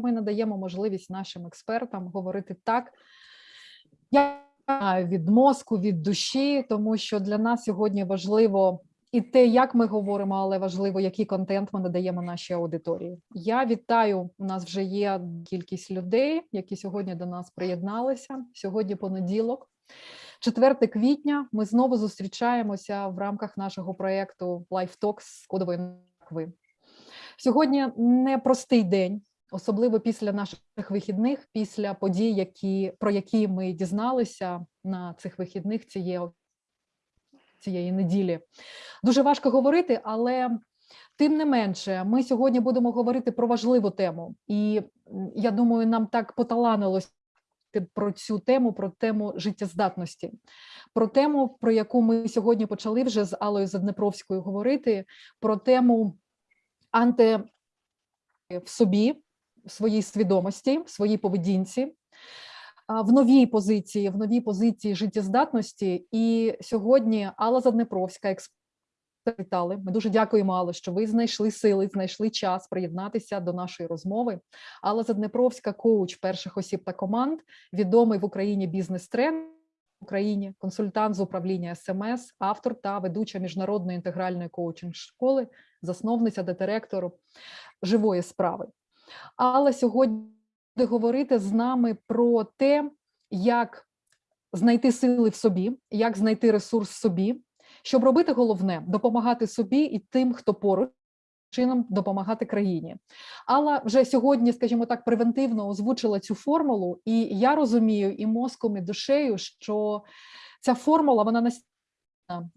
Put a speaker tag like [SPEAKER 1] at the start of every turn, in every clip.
[SPEAKER 1] ми надаємо можливість нашим експертам говорити так, я знаю, від мозку, від душі, тому що для нас сьогодні важливо і те, як ми говоримо, але важливо, який контент ми надаємо нашій аудиторії. Я вітаю. У нас вже є кількість людей, які сьогодні до нас приєдналися. Сьогодні понеділок, 4 квітня. Ми знову зустрічаємося в рамках нашого проєкту Life Talks з кодової Москви. Сьогодні непростий день, особливо після наших вихідних, після подій, які про які ми дізналися на цих вихідних цієї цієї неділі. Дуже важко говорити, але тим не менше, ми сьогодні будемо говорити про важливу тему, і я думаю, нам так поталанилось про цю тему, про тему життєздатності, про тему, про яку ми сьогодні почали вже з Алою Заднепровською говорити, про тему анти в собі, своїй свідомості, своїй поведінці, в новій позиції, в новій позиції життєздатності. І сьогодні Алла Заднепровська, експерт, Ми дуже дякуємо, Алло, що ви знайшли сили, знайшли час приєднатися до нашої розмови. Алла Заднепровська, коуч перших осіб та команд, відомий в Україні бізнес-тренер в Україні, консультант з управління СМС, автор та ведуча міжнародної інтегральної коучинг школи, засновниця та директору живої справи. Але сьогодні буде говорити з нами про те, як знайти сили в собі, як знайти ресурс в собі, щоб робити головне допомагати собі і тим, хто поруч. Чином допомагати країні, Алла вже сьогодні, скажімо так, превентивно озвучила цю формулу, і я розумію і мозком, і душею, що ця формула вона настільки,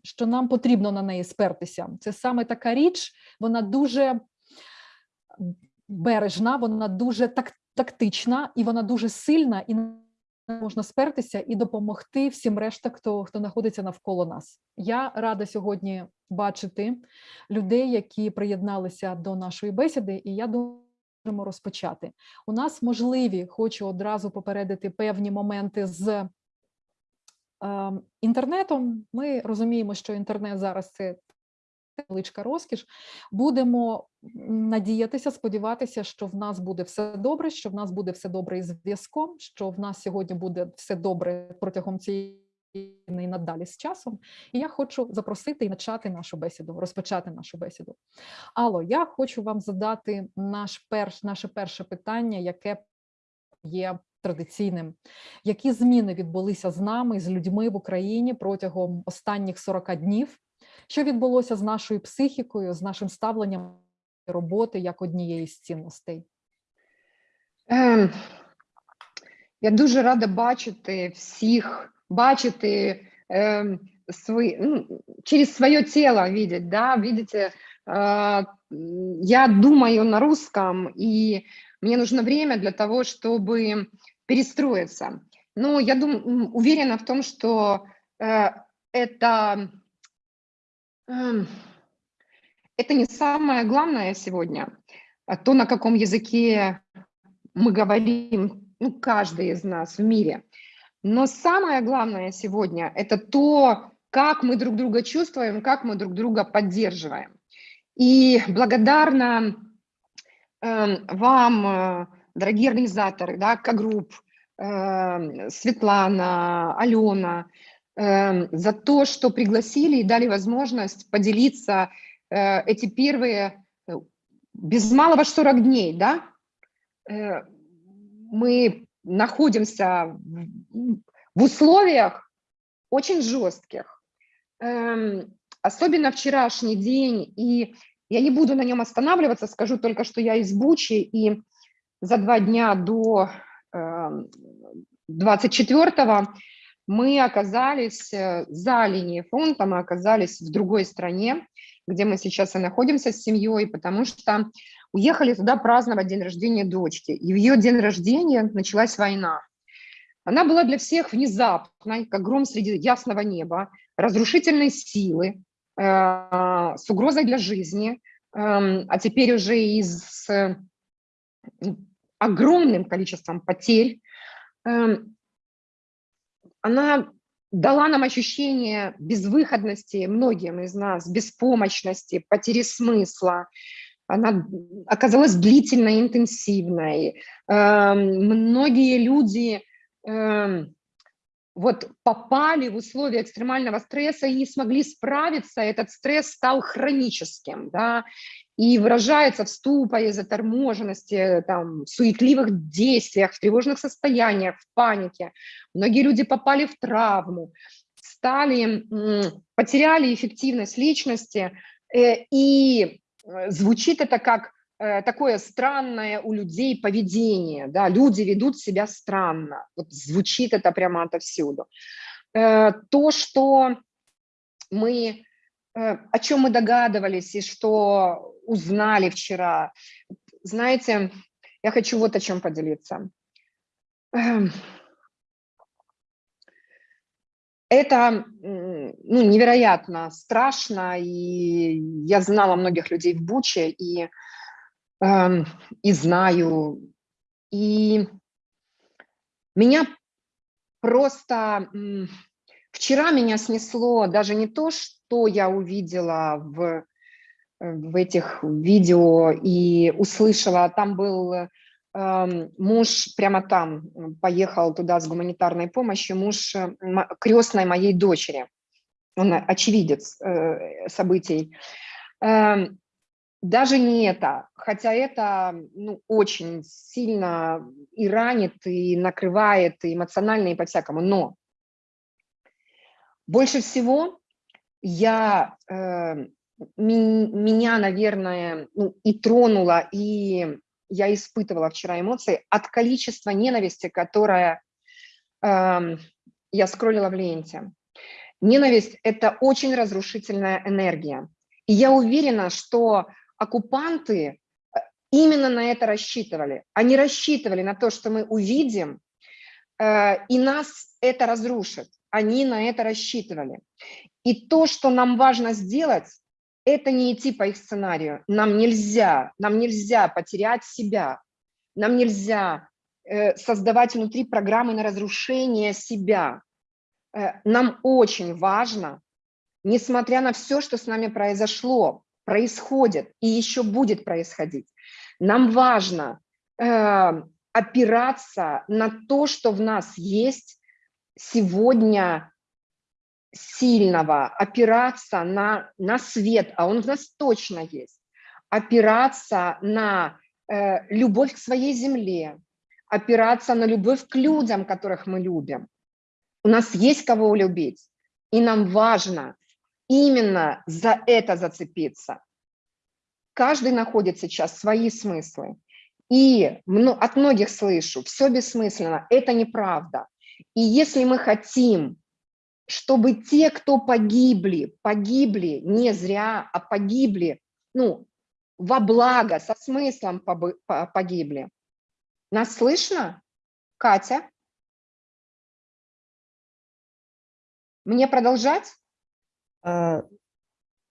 [SPEAKER 1] що нам потрібно на неї спертися. Це саме така річ, вона дуже бережна, вона дуже так, тактична і вона дуже сильна, і можна спертися і допомогти всім решта, хто хто знаходиться навколо нас. Я рада сьогодні бачити людей, які приєдналися до нашої бесіди, і я думаю, можемо розпочати. У нас можливі, хочу одразу попередити певні моменти з е, інтернетом. Ми розуміємо, що інтернет зараз це невеличка розкіш. Будемо надіятися, сподіватися, що в нас буде все добре, що в нас буде все добре із зв'язком, що в нас сьогодні буде все добре протягом цієї надалі з часом. І я хочу запросити і почати нашу бесіду, розпочати нашу бесіду. Алло, я хочу вам задати наш перш, наше перше питання, яке є традиційним. Які зміни відбулися з нами, з людьми в Україні протягом останніх 40 днів? Що відбулося з нашою психікою, з нашим ставленням роботи як однієї з цінностей?
[SPEAKER 2] Ем, я дуже рада бачити всіх, бачити ем, свої, ну, через своє тіло видеть, да, видите, э, я думаю на русском, и мне нужно время для того, чтобы перестроиться. Но я дум, уверена в том, что э, это Эм, это не самое главное сегодня. А то, на каком языке мы говорим, ну, каждый из нас в мире. Но самое главное сегодня – это то, как мы друг друга чувствуем, как мы друг друга поддерживаем. И благодарна э, вам, э, дорогие организаторы, да, К-групп, э, Светлана, Алена, Эм, за то, что пригласили и дали возможность поделиться э, эти первые, э, без малого 40 дней, да, э, мы находимся в условиях очень жестких. Эм, особенно вчерашний день, и я не буду на нем останавливаться, скажу только, что я из Бучи, и за два дня до 24-го эм, мы оказались э, за линией фронта, мы оказались в другой стране, где мы сейчас и находимся с семьей, потому что уехали туда праздновать день рождения дочки. И в ее день рождения началась война. Она была для всех внезапной, как гром среди ясного неба, разрушительной силы, э, с угрозой для жизни, э, а теперь уже и с огромным количеством потерь. Э, она дала нам ощущение безвыходности многим из нас, беспомощности, потери смысла. она оказалась длительной, интенсивной. Эм, Многие люди эм, вот попали в условия экстремального стресса и не смогли справиться, этот стресс стал хроническим, да, и выражается в ступоре, заторможенности, там, в суетливых действиях, в тревожных состояниях, в панике. Многие люди попали в травму, стали, потеряли эффективность личности, э, и э, звучит это как такое странное у людей поведение, да, люди ведут себя странно, вот звучит это прямо отовсюду. Э, То, что мы, э, о чем мы догадывались и что узнали вчера, знаете, я хочу вот о чем поделиться. Эм, Это ну, невероятно страшно, и я знала многих людей в Буче, и Эм, и знаю. И меня просто... Вчера меня снесло даже не то, что я увидела в, в этих видео и услышала, там был эм, муж прямо там, поехал туда с гуманитарной помощью, муж э, крестной моей дочери. Он очевидец э, событий. Эм, даже не это, хотя это ну, очень сильно и ранит, и накрывает, и эмоционально, и по-всякому. Но больше всего я, э, меня, наверное, ну, и тронула, и я испытывала вчера эмоции от количества ненависти, которое эм, я скроллила в ленте. Ненависть – это очень разрушительная энергия. И я уверена, что оккупанты э, именно на это рассчитывали. Они рассчитывали на то, что мы увидим, э, и нас это разрушит. Они на это рассчитывали. И то, что нам важно сделать, это не идти по их сценарию. Нам нельзя, нам нельзя потерять себя. Нам нельзя э, создавать внутри программы на разрушение себя. Нам очень важно, несмотря на все, что с нами произошло, происходит и еще будет происходить, нам важно э, опираться на то, что в нас есть сегодня сильного, опираться на, на свет, а он в нас точно есть, опираться на э, любовь к своей земле, опираться на любовь к людям, которых мы любим. У нас есть кого любить, и нам важно именно за это зацепиться. Каждый находит сейчас свои смыслы. И от многих слышу, все бессмысленно, это неправда. И если мы хотим, чтобы те, кто погибли, погибли не зря, а погибли, ну, во благо, со смыслом погибли. Нас слышно? Катя? Мне продолжать?
[SPEAKER 3] А,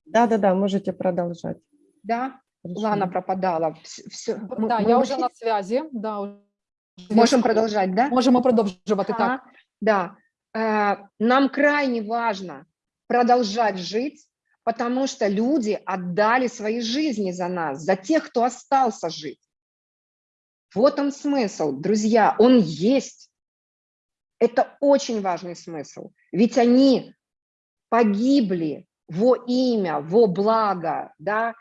[SPEAKER 3] Да-да-да, можете продолжать.
[SPEAKER 2] Да?
[SPEAKER 3] Хорошо.
[SPEAKER 2] Лана пропадала. Все,
[SPEAKER 1] Да, я вже на зв'язі. Да, уже
[SPEAKER 2] Можем продолжать, да?
[SPEAKER 1] Можемо продовжувати
[SPEAKER 2] Ага,
[SPEAKER 1] так.
[SPEAKER 2] Да. Э, Нам крайне важно продолжать жить, потому что люди отдали свои жизни за нас, за тех, кто остался жить. Вот он смысл, друзья, он есть. Это очень важный смысл, ведь они погибли во имя, во благо, да,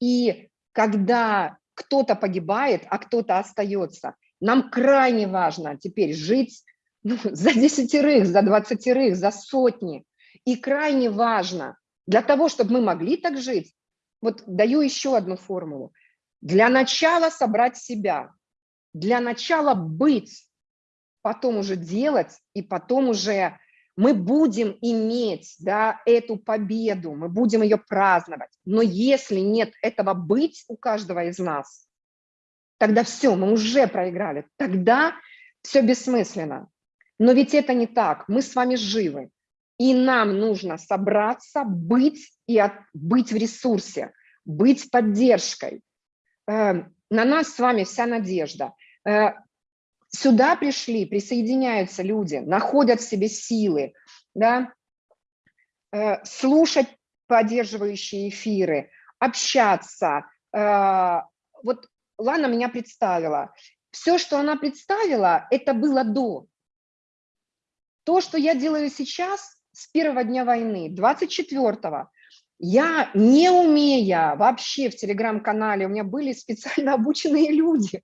[SPEAKER 2] и когда кто-то погибает, а кто-то остается, нам крайне важно теперь жить ну, за десятерых, за двадцатерых, за сотни. И крайне важно для того, чтобы мы могли так жить, вот даю еще одну формулу. Для начала собрать себя, для начала быть, потом уже делать, и потом уже мы будем иметь да, эту победу, мы будем ее праздновать. Но если нет этого быть у каждого из нас, тогда все, мы уже проиграли. Тогда все бессмысленно. Но ведь это не так. Мы с вами живы. И нам нужно собраться, быть и от, быть в ресурсе, быть поддержкой. Э, на нас с вами вся надежда. Э, сюда пришли, присоединяются люди, находят в себе силы, да, э, слушать поддерживающие эфиры, общаться, Э, Вот Лана меня представила. Все, что она представила, это было до. То, что я делаю сейчас, с первого дня войны, 24-го, я, не умея вообще в телеграм-канале, у меня были специально обученные люди,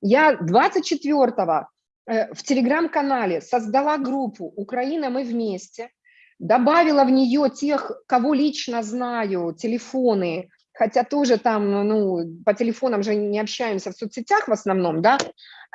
[SPEAKER 2] я 24-го э, в телеграм-канале создала группу «Украина, мы вместе», добавила в нее тех, кого лично знаю, телефоны, хотя тоже там, ну, по телефонам же не общаемся в соцсетях в основном, да,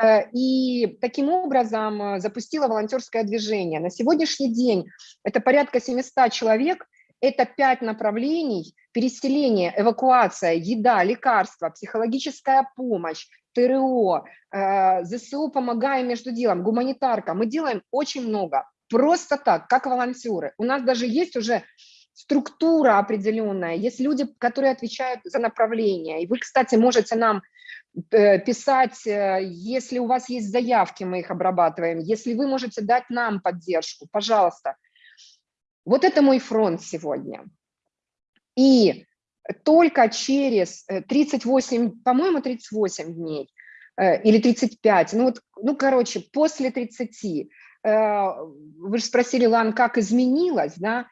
[SPEAKER 2] Э, и таким образом э, запустила волонтерское движение. На сегодняшний день это порядка 700 человек, это пять направлений, переселение, эвакуация, еда, лекарства, психологическая помощь, ТРО, э, ЗСУ «Помогаем между делом», гуманитарка. Мы делаем очень много, просто так, как волонтеры. У нас даже есть уже структура определенная, есть люди, которые отвечают за направление. И вы, кстати, можете нам э, писать, э, если у вас есть заявки, мы их обрабатываем, если вы можете дать нам поддержку, пожалуйста. Вот это мой фронт сегодня. И только через э, 38, по-моему, 38 дней э, или 35, ну вот, ну, короче, после 30, э, вы же спросили, Лан, как изменилось, да,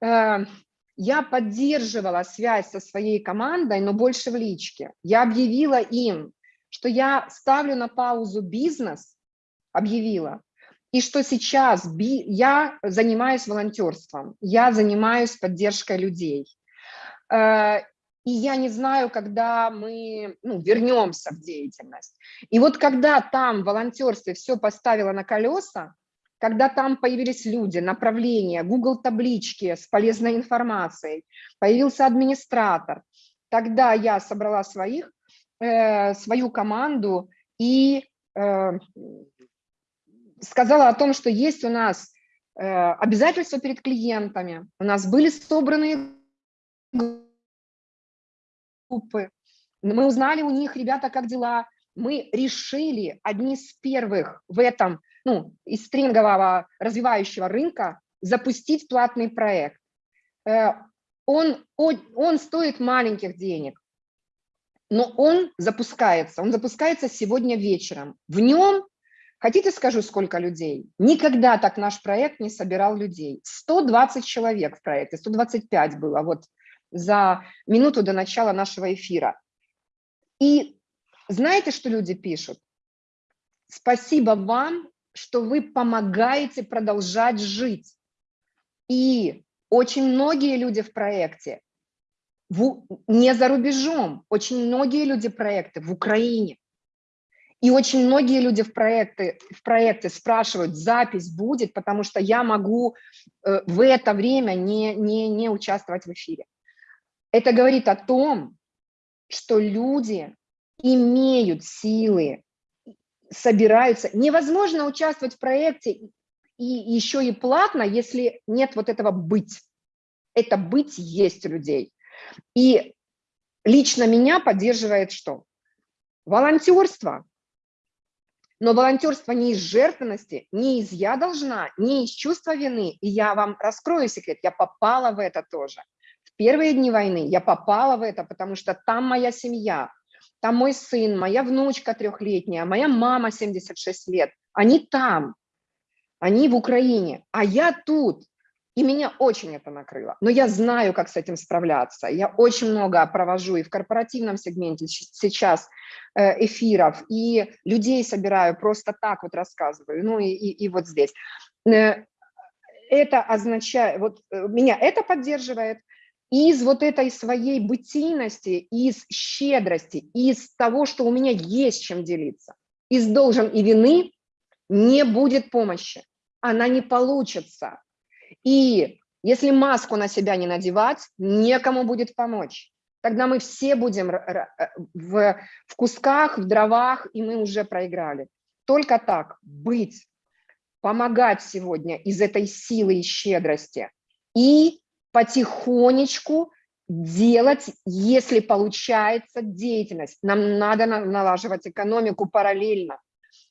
[SPEAKER 2] Э, я поддерживала связь со своей командой, но больше в личке. Я объявила им, что я ставлю на паузу бизнес, объявила, и что сейчас я занимаюсь волонтерством, я занимаюсь поддержкой людей. Э, и я не знаю, когда мы ну, вернемся в деятельность. И вот когда там в волонтерстве все поставило на колеса, когда там появились люди, направления, Google таблички с полезной информацией, появился администратор, тогда я собрала своих, э, свою команду и э, сказала о том, что есть у нас э, обязательства перед клиентами, у нас были собраны группы, мы узнали у них, ребята, как дела, мы решили одни из первых в этом ну, из стрингового развивающего рынка запустить платный проект. Э, он, он стоит маленьких денег, но он запускается. Он запускается сегодня вечером. В нем, хотите скажу, сколько людей? Никогда так наш проект не собирал людей. 120 человек в проекте, 125 было вот за минуту до начала нашего эфира. И знаете, что люди пишут? Спасибо вам, что вы помогаете продолжать жить. И очень многие люди в проекте в, не за рубежом, очень многие люди проекты в Украине. И очень многие люди в проекте, в проекте спрашивают, запись будет, потому что я могу э, в это время не, не, не участвовать в эфире. Это говорит о том, что люди имеют силы собираются. Невозможно участвовать в проекте и еще и платно, если нет вот этого быть. Это быть есть у людей. И лично меня поддерживает что? Волонтерство. Но волонтерство не из жертвенности, не из «я должна», не из чувства вины. И я вам раскрою секрет, я попала в это тоже. Первые дни войны я попала в это, потому что там моя семья, там мой сын, моя внучка трехлетняя, моя мама 76 лет, они там, они в Украине, а я тут. И меня очень это накрыло. Но я знаю, как с этим справляться. Я очень много провожу и в корпоративном сегменте сейчас э, эфиров, и людей собираю просто так вот рассказываю, ну и, и, и вот здесь. Э, это означает, вот э, меня это поддерживает, из вот этой своей бытийности, из щедрости, из того, что у меня есть чем делиться, из должен и вины не будет помощи, она не получится. И если маску на себя не надевать, некому будет помочь. Тогда мы все будем в, в кусках, в дровах, и мы уже проиграли. Только так быть, помогать сегодня из этой силы и щедрости и потихонечку делать, если получается деятельность. Нам надо налаживать экономику параллельно.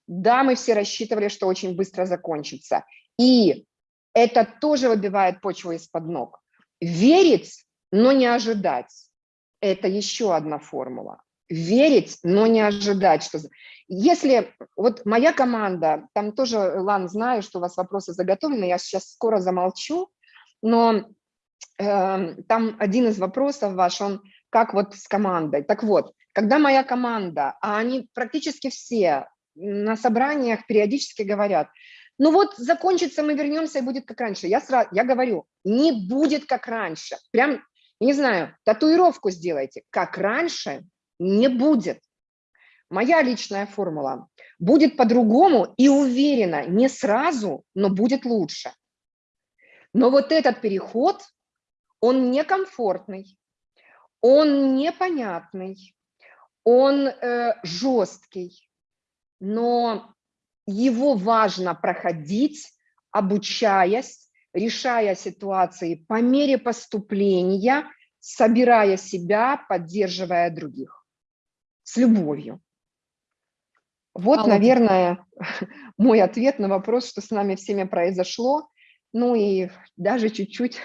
[SPEAKER 2] Да, мы все рассчитывали, что очень быстро закончится. И это тоже выбивает почву из-под ног. Верить, но не ожидать. это еще одна формула. Верить, но не ожидать, что... Если вот моя команда, там тоже, Лан, знаю, что у вас вопросы заготовлены, я сейчас скоро замолчу, но там один из вопросов ваш, он как вот с командой. Так вот, когда моя команда, а они практически все на собраниях периодически говорят, ну вот закончится, мы вернемся и будет как раньше. Я, сразу, я говорю, не будет как раньше. Прям, не знаю, татуировку сделайте. Как раньше не будет. Моя личная формула. Будет по-другому и уверена, не сразу, но будет лучше. Но вот этот переход, он некомфортный, он непонятный, он э, жесткий, но его важно проходить, обучаясь, решая ситуации по мере поступления, собирая себя, поддерживая других с любовью. Вот,
[SPEAKER 1] Алла.
[SPEAKER 2] наверное, мой ответ на вопрос, что с нами всеми произошло. Ну и даже чуть-чуть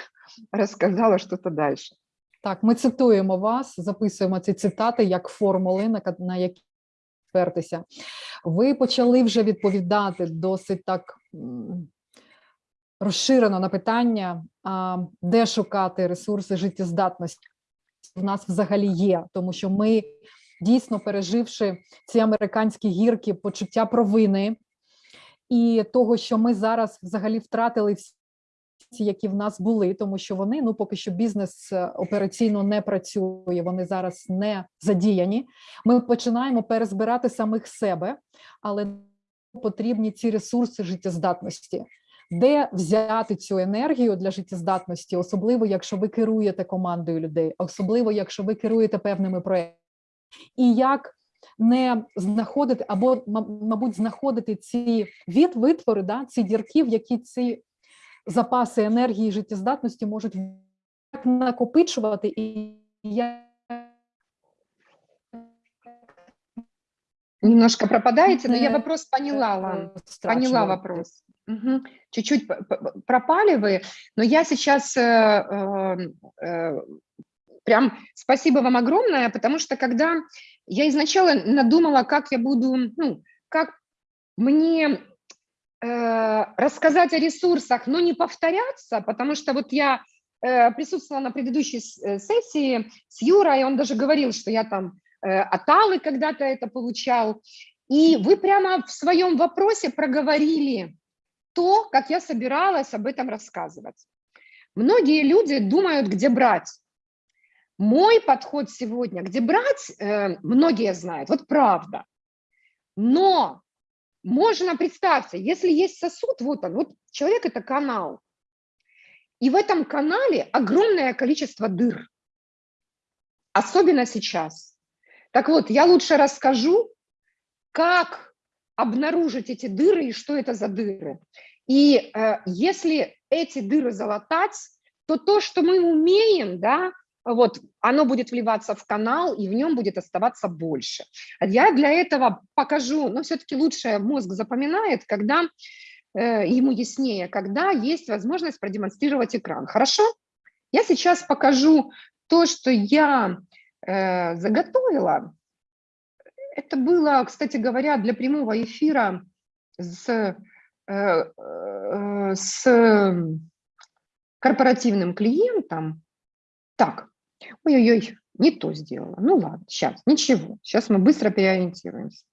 [SPEAKER 2] рассказала что-то дальше.
[SPEAKER 1] Так, ми цитуємо вас, записуємо ці цитати як формули, на, які спертеся. Ви почали вже відповідати досить так розширено на питання, де шукати ресурси життєздатності. В нас взагалі є, тому що ми дійсно переживши ці американські гірки, почуття провини і того, що ми зараз взагалі втратили всі які в нас були, тому що вони ну поки що бізнес е, операційно не працює, вони зараз не задіяні. Ми починаємо перезбирати самих себе, але потрібні ці ресурси життєздатності. Де взяти цю енергію для життєздатності, особливо якщо ви керуєте командою людей, особливо якщо ви керуєте певними проектами, і як не знаходити або, ма- мабуть, знаходити ці від витвори, да, ці дірки, в які ці запаси енергії і життєздатності можуть як накопичувати і як
[SPEAKER 2] Немножко пропадаете, но я
[SPEAKER 1] Не-
[SPEAKER 2] вопрос поняла, Лан. Поняла
[SPEAKER 1] розтрачувати.
[SPEAKER 2] вопрос. Мгм. Чуть-чуть п- п- пропали вы, но я сейчас э, э, э, прям спасибо вам огромное, потому что когда я изначально надумала, как я буду, ну, как мне э, рассказать о ресурсах, но не повторяться, потому что вот я э, присутствовала на предыдущей э, сессии с Юрой, и он даже говорил, что я там э, от Аллы когда-то это получал, и вы прямо в своем вопросе проговорили то, как я собиралась об этом рассказывать. Многие люди думают, где брать. Мой подход сегодня, где брать, э, многие знают, вот правда. Но можно, представьте, если есть сосуд, вот он, вот человек – это канал. И в этом канале огромное количество дыр. Особенно сейчас. Так вот, я лучше расскажу, как обнаружить эти дыры и что это за дыры. И э, если эти дыры залатать, то то, что мы умеем, да, вот, оно будет вливаться в канал, и в нем будет оставаться больше. А Я для этого покажу, но все-таки лучше мозг запоминает, когда э, ему яснее, когда есть возможность продемонстрировать экран. Хорошо? Я сейчас покажу то, что я э, заготовила. Это было, кстати говоря, для прямого эфира с, э, э, с корпоративным клиентом. Так, ой-ой-ой, не то сделала. Ну ладно, сейчас, ничего, сейчас мы быстро переориентируемся.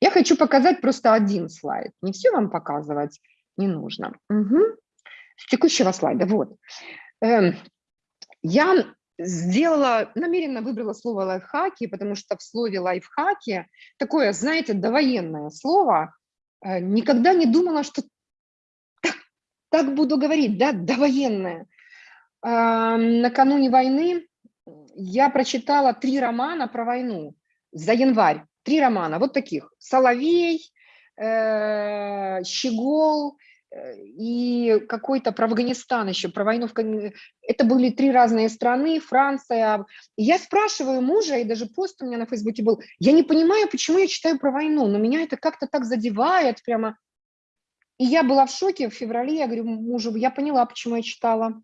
[SPEAKER 2] Я хочу показать просто один слайд, не все вам показывать не нужно. Мгм. С текущего слайда, вот. Эм, Я сделала, намеренно выбрала слово лайфхаки, потому что в слове лайфхаки такое, знаете, довоенное слово. Э, Никогда не думала, что так, так буду говорить, да, довоенное. А, Накануне войны я прочитала три романа про войну за январь. Три романа, вот таких. «Соловей», э, «Щегол», э, и какой-то про Афганистан еще, про войну в Это были три разные страны, Франция. Я спрашиваю мужа, и даже пост у меня на Фейсбуке был, я не понимаю, почему я читаю про войну, но меня это как-то так задевает прямо. И я была в шоке в феврале, я говорю мужу, я поняла, почему я читала.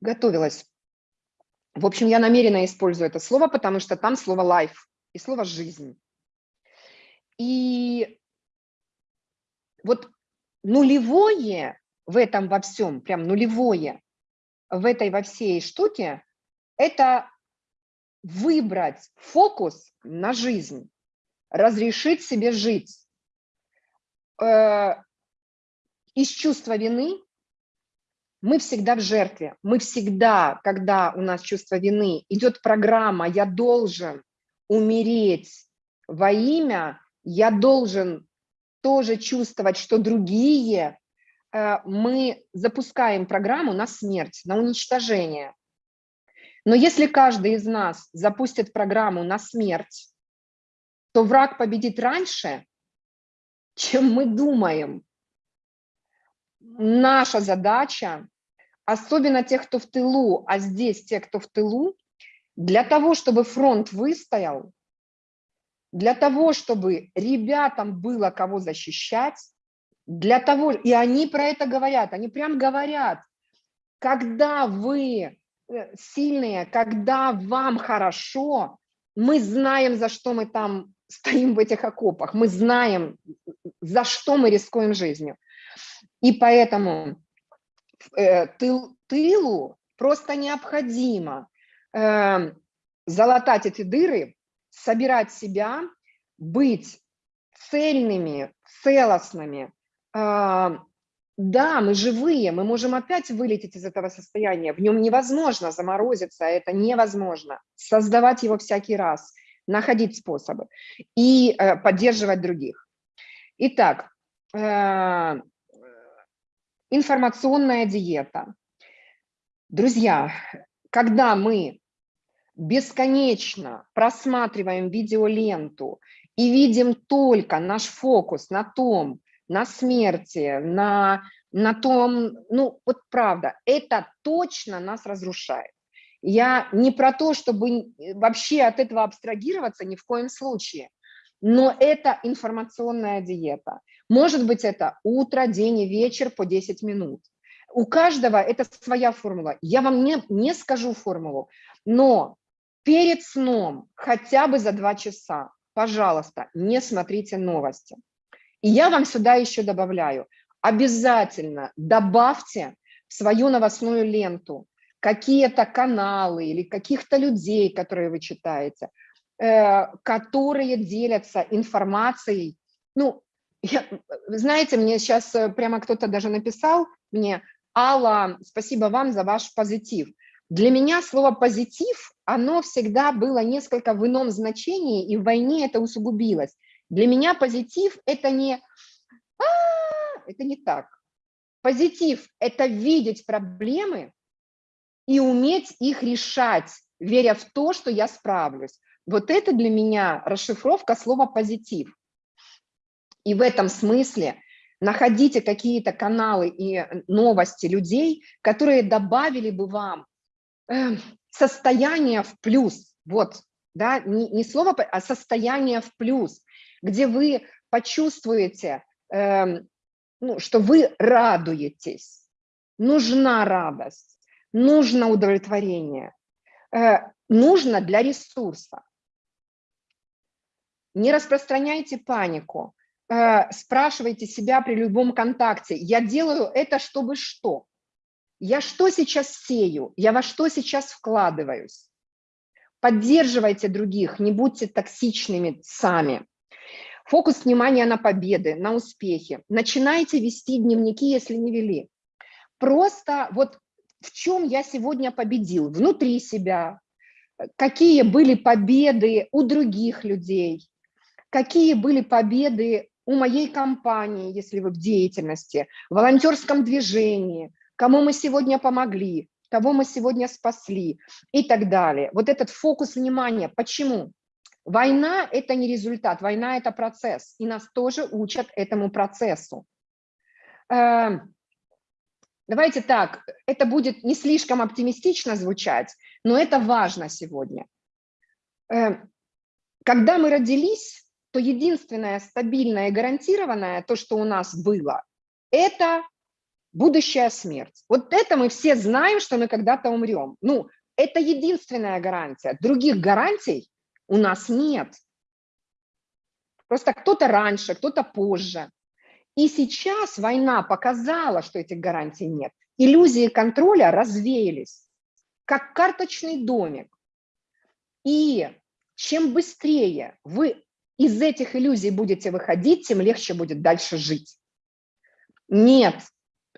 [SPEAKER 2] Готовилась. В общем, я намеренно использую это слово, потому что там слово life и слово жизнь. И вот нулевое в этом во всем, прям нулевое в этой во всей штуке, это выбрать фокус на жизнь, разрешить себе жить. Э, из чувства вины мы всегда в жертве. Мы всегда, когда у нас чувство вины, идет программа «я должен умереть во имя», «я должен тоже чувствовать, что другие», э, мы запускаем программу на смерть, на уничтожение. Но если каждый из нас запустит программу на смерть, то враг победит раньше, чем мы думаем. Наша задача, особенно тех, кто в тылу, а здесь те, кто в тылу, для того, чтобы фронт выстоял, для того, чтобы ребятам было кого защищать, для того, и они про это говорят, они прям говорят, когда вы э, сильные, когда вам хорошо, мы знаем, за что мы там стоим в этих окопах, мы знаем, за что мы рискуем жизнью. И поэтому тыл, тылу просто необходимо э, залатать эти дыры, собирать себя, быть цельными, целостными. Э, да, мы живые, мы можем опять вылететь из этого состояния, в нем невозможно заморозиться, это невозможно. Создавать его всякий раз – находить способы и э, поддерживать других. Итак, э, информационная диета. Друзья, когда мы бесконечно просматриваем видеоленту и видим только наш фокус на том, на смерти, на, на том, ну вот правда, это точно нас разрушает. Я не про то, чтобы вообще от этого абстрагироваться ни в коем случае, но это информационная диета. Может быть, это утро, день и вечер по 10 минут. У каждого это своя формула. Я вам не, не скажу формулу, но перед сном хотя бы за два часа, пожалуйста, не смотрите новости. И я вам сюда еще добавляю, обязательно добавьте в свою новостную ленту какие-то каналы или каких-то людей, которые вы читаете, э, которые делятся информацией. Ну, я, знаете, мне сейчас э, прямо кто-то даже написал мне, Алла, спасибо вам за ваш позитив. Для меня слово «позитив», оно всегда было несколько в ином значении, и в войне это усугубилось. Для меня позитив – это не а, это не так. Позитив – это видеть проблемы и уметь их решать, веря в то, что я справлюсь. Вот это для меня расшифровка слова «позитив». И в этом смысле находите какие-то каналы и новости людей, которые добавили бы вам э, состояние в плюс. Вот, да, не, не слово, а состояние в плюс, где вы почувствуете, э, ну, что вы радуетесь, нужна радость нужно удовлетворение, э, нужно для ресурса. Не распространяйте панику, э, спрашивайте себя при любом контакте, я делаю это, чтобы что? Я что сейчас сею? Я во что сейчас вкладываюсь? Поддерживайте других, не будьте токсичными сами. Фокус внимания на победы, на успехи. Начинайте вести дневники, если не вели. Просто вот в чем я сегодня победил, внутри себя, какие были победы у других людей, какие были победы у моей компании, если вы в деятельности, в волонтерском движении, кому мы сегодня помогли, кого мы сегодня спасли и так далее. Вот этот фокус внимания. Почему? Война – это не результат, война – это процесс, и нас тоже учат этому процессу. Эм, Давайте так, это будет не слишком оптимистично звучать, но это важно сегодня. Эм, когда мы родились, то единственное стабильное и гарантированное, то, что у нас было, это будущая смерть. Вот это мы все знаем, что мы когда-то умрем. Ну, Это единственная гарантия. Других гарантий у нас нет. Просто кто-то раньше, кто-то позже. И сейчас война показала, что этих гарантий нет. Иллюзии контроля развеялись, как карточный домик. И чем быстрее вы из этих иллюзий будете выходить, тем легче будет дальше жить. Нет,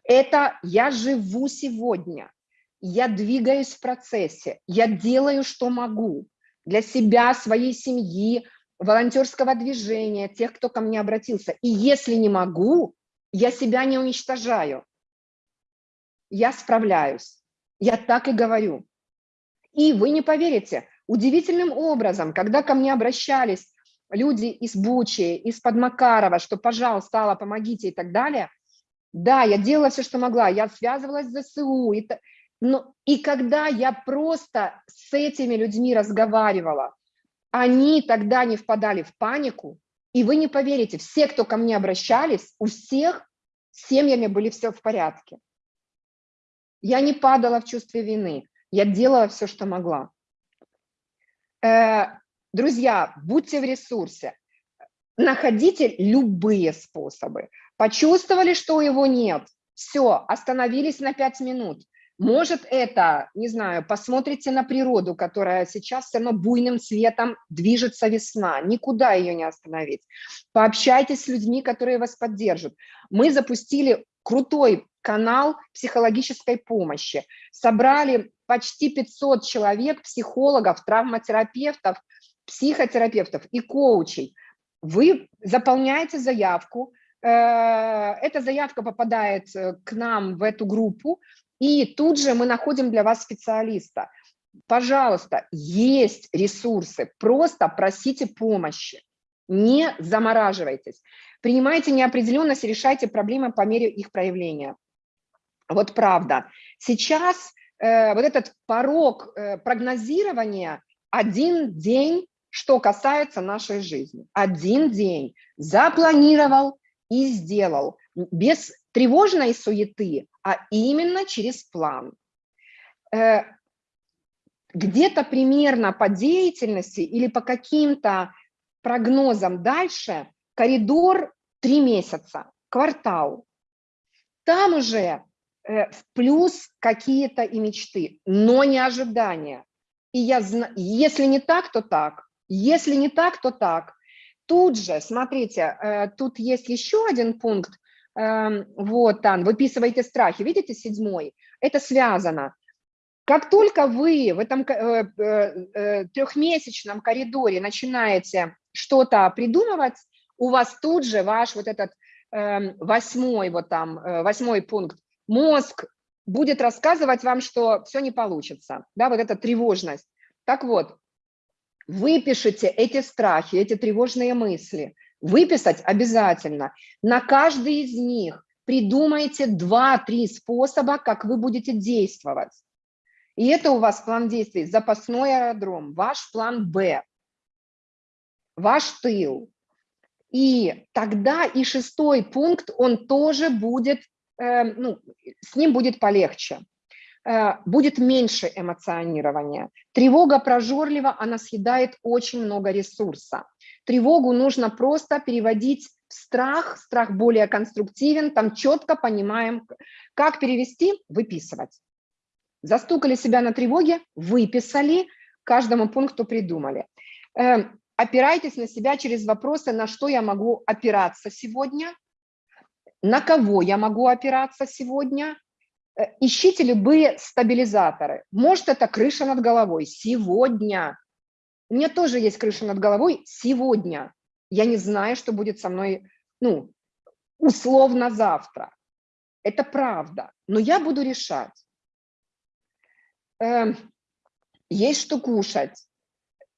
[SPEAKER 2] это я живу сегодня, я двигаюсь в процессе, я делаю, что могу для себя, своей семьи, волонтерского движения, тех, кто ко мне обратился. И если не могу, я себя не уничтожаю. Я справляюсь. Я так и говорю. И вы не поверите, удивительным образом, когда ко мне обращались люди из Бучи, из-под Макарова, что, пожалуйста, Алла, помогите и так далее, да, я делала все, что могла, я связывалась с ЗСУ, и, но, и когда я просто с этими людьми разговаривала, они тогда не впадали в панику, и вы не поверите, все, кто ко мне обращались, у всех с семьями были все в порядке. Я не падала в чувстве вины, я делала все, что могла. Друзья, будьте в ресурсе, находите любые способы. Почувствовали, что его нет, все, остановились на 5 минут. Может это, не знаю, посмотрите на природу, которая сейчас все равно буйным цветом движется весна, никуда ее не остановить. Пообщайтесь с людьми, которые вас поддержат. Мы запустили крутой канал психологической помощи. Собрали почти 500 человек, психологов, травматерапевтов, психотерапевтов и коучей. Вы заполняете заявку, э, эта заявка попадает э, к нам в эту группу, и тут же мы находим для вас специалиста. Пожалуйста, есть ресурсы, просто просите помощи, не замораживайтесь. Принимайте неопределенность и решайте проблемы по мере их проявления. Вот правда. Сейчас э, вот этот порог э, прогнозирования один день, что касается нашей жизни. Один день запланировал и сделал без тревожной суеты, а именно через план. Э, где-то примерно по деятельности или по каким-то прогнозам дальше коридор три месяца, квартал. Там уже э, в плюс какие-то и мечты, но не ожидания. И я знаю, если не так, то так. Если не так, то так. Тут же, смотрите, э, тут есть еще один пункт, Эм, вот, Ан, выписываете страхи, видите, седьмой, это связано. Как только вы в этом э, э, трехмесячном коридоре начинаете что-то придумывать, у вас тут же ваш вот этот эм, восьмой, вот там, восьмой пункт, мозг будет рассказывать вам, что все не получится, да, вот эта тревожность. Так вот, выпишите эти страхи, эти тревожные мысли – Выписать обязательно. На каждый из них придумайте 2-3 способа, как вы будете действовать. И это у вас план действий. Запасной аэродром, ваш план «Б», ваш тыл. И тогда и шестой пункт, он тоже будет, э, ну, с ним будет полегче. Э, будет меньше эмоционирования. Тревога прожорлива, она съедает очень много ресурса. Тревогу нужно просто переводить в страх, страх более конструктивен, там четко понимаем, как перевести, выписывать. Застукали себя на тревоге, выписали, каждому пункту придумали. Э, опирайтесь на себя через вопросы, на что я могу опираться сегодня, на кого я могу опираться сегодня. Э, ищите любые стабилизаторы. Может, это крыша над головой. Сегодня у меня тоже есть крыша над головой сегодня. Я не знаю, что будет со мной, ну, условно завтра. Это правда, но я буду решать. Э, есть что кушать,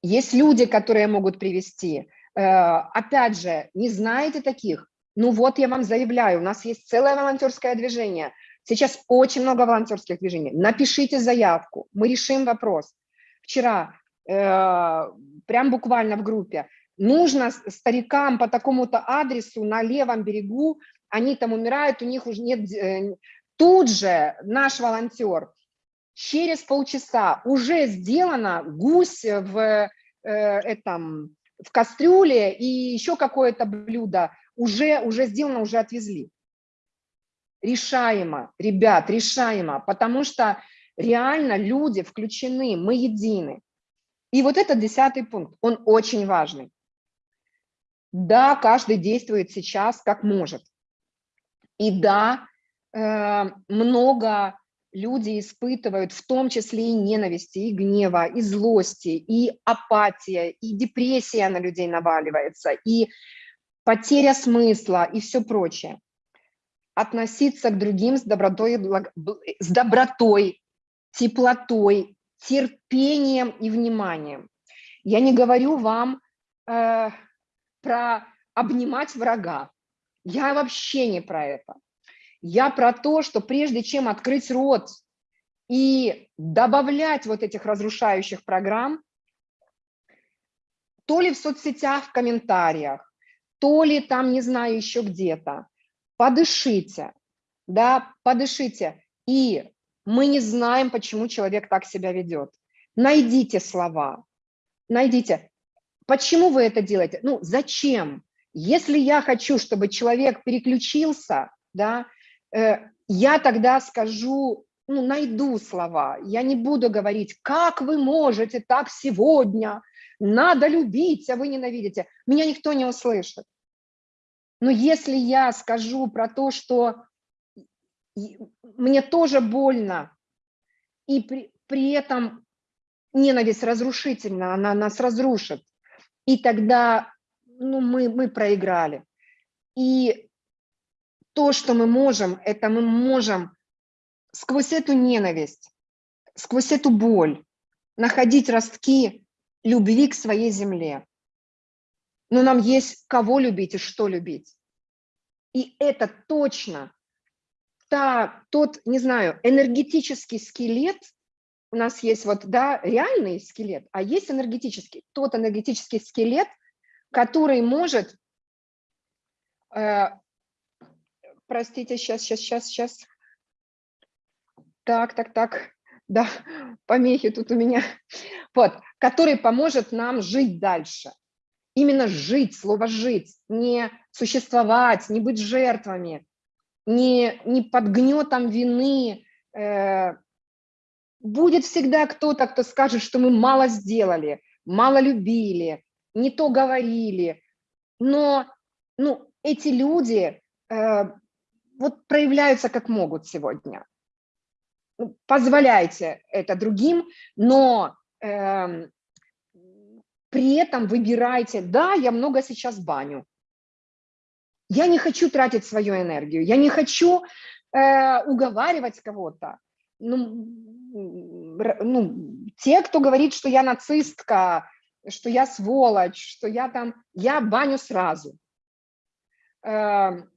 [SPEAKER 2] есть люди, которые могут привести. Э, опять же, не знаете таких? Ну вот я вам заявляю, у нас есть целое волонтерское движение. Сейчас очень много волонтерских движений. Напишите заявку, мы решим вопрос. Вчера Э, прям буквально в группе, нужно старикам по такому-то адресу на левом берегу, они там умирают, у них уже нет... Э, тут же наш волонтер через полчаса уже сделано гусь в э, этом в кастрюле и еще какое-то блюдо уже уже сделано, уже отвезли. Решаемо, ребят, решаемо, потому что реально люди включены, мы едины. И вот этот десятый пункт, он очень важный. Да, каждый действует сейчас как может. И да, э, много люди испытывают, в том числе и ненависти, и гнева, и злости, и апатия, и депрессия на людей наваливается, и потеря смысла, и все прочее. Относиться к другим с добротой, с добротой, теплотой, терпением и вниманием. Я не говорю вам э, про обнимать врага. Я вообще не про это. Я про то, что прежде чем открыть рот и добавлять вот этих разрушающих программ, то ли в соцсетях, в комментариях, то ли там, не знаю, еще где-то, подышите, да, подышите. И мы не знаем, почему человек так себя ведет. Найдите слова, найдите. Почему вы это делаете? Ну, зачем? Если я хочу, чтобы человек переключился, да, э, я тогда скажу, ну, найду слова. Я не буду говорить, как вы можете так сегодня, надо любить, а вы ненавидите. Меня никто не услышит. Но если я скажу про то, что мне тоже больно, и при, при этом ненависть разрушительна, она нас разрушит, и тогда ну, мы, мы проиграли. И то, что мы можем, это мы можем сквозь эту ненависть, сквозь эту боль находить ростки любви к своей земле. Но нам есть кого любить и что любить. И это точно. Та, тот, не знаю, энергетический скелет, у нас есть вот, да, реальный скелет, а есть энергетический, тот энергетический скелет, который может, э, простите, сейчас, сейчас, сейчас, сейчас, так, так, так, да, помехи тут у меня, вот, который поможет нам жить дальше. Именно жить, слово жить, не существовать, не быть жертвами, не, не под гнетом вины. э, будет всегда кто-то, кто скажет, что мы мало сделали, мало любили, не то говорили. Но ну, эти люди э, вот проявляются как могут сегодня. Ну, Позволяйте это другим, но эм, при этом выбирайте, да, я много сейчас баню. Я не хочу тратить свою энергию, я не хочу э, уговаривать кого-то. Ну, ну, те, кто говорит, что я нацистка, что я сволочь, что я там, я баню сразу. Эм,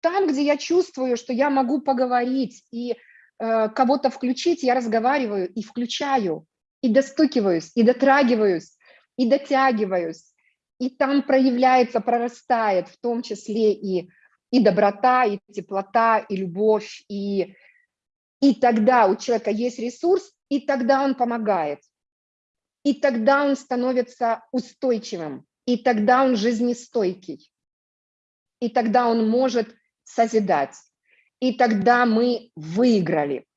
[SPEAKER 2] Там, где я чувствую, что я могу поговорить и э, кого-то включить, я разговариваю и включаю, и достукиваюсь, и дотрагиваюсь, и дотягиваюсь. И там проявляется, прорастает в том числе и, и доброта, и теплота, и любовь. И, и тогда у человека есть ресурс, и тогда он помогает. И тогда он становится устойчивым, и тогда он жизнестойкий. И тогда он может созидать. И тогда мы выиграли.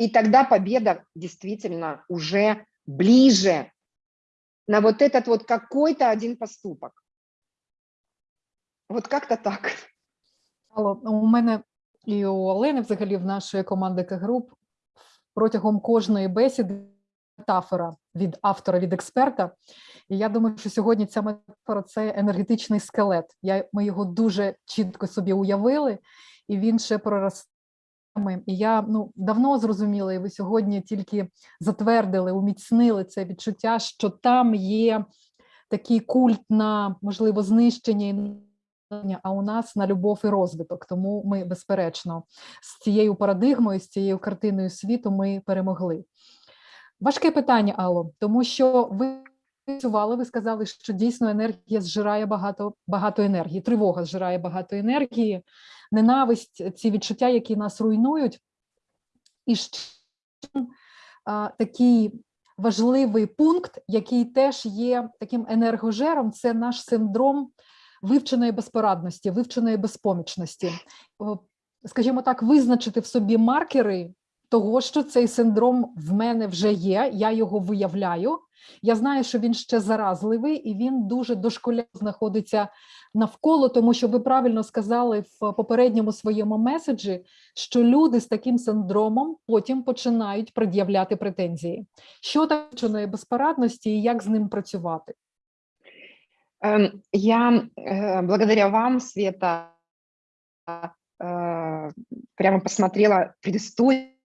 [SPEAKER 2] И тогда победа действительно уже ближе на вот этот вот какой-то один поступок. Вот как-то так.
[SPEAKER 1] Алло, у мене і у Олени, взагалі, в нашої команди К-груп протягом кожної бесіди метафора від автора, від експерта. І я думаю, що сьогодні ця метафора це енергетичний скелет. Я, ми його дуже чітко собі уявили, і він ще проростає. І я ну, давно зрозуміла, і ви сьогодні тільки затвердили, уміцнили це відчуття, що там є такий культ на можливо знищення і а у нас на любов і розвиток. Тому ми, безперечно, з цією парадигмою, з цією картиною світу ми перемогли. Важке питання, Алло, тому що ви працювали, ви сказали, що дійсно енергія зжирає багато, багато енергії, тривога зжирає багато енергії, ненависть, ці відчуття, які нас руйнують. І ще а, такий важливий пункт, який теж є таким енергожером, це наш синдром вивченої безпорадності, вивченої безпомічності. Скажімо так, визначити в собі маркери того, що цей синдром в мене вже є, я його виявляю. Я знаю, що він ще заразливий і він дуже дошколяво знаходиться навколо, тому що ви правильно сказали в попередньому своєму меседжі, що люди з таким синдромом потім починають пред'являти претензії. Що таке вченої безпорадності і як з ним працювати?
[SPEAKER 2] Эм, Я э, благодаря вам, Света, э, прямо посмотрела предысторию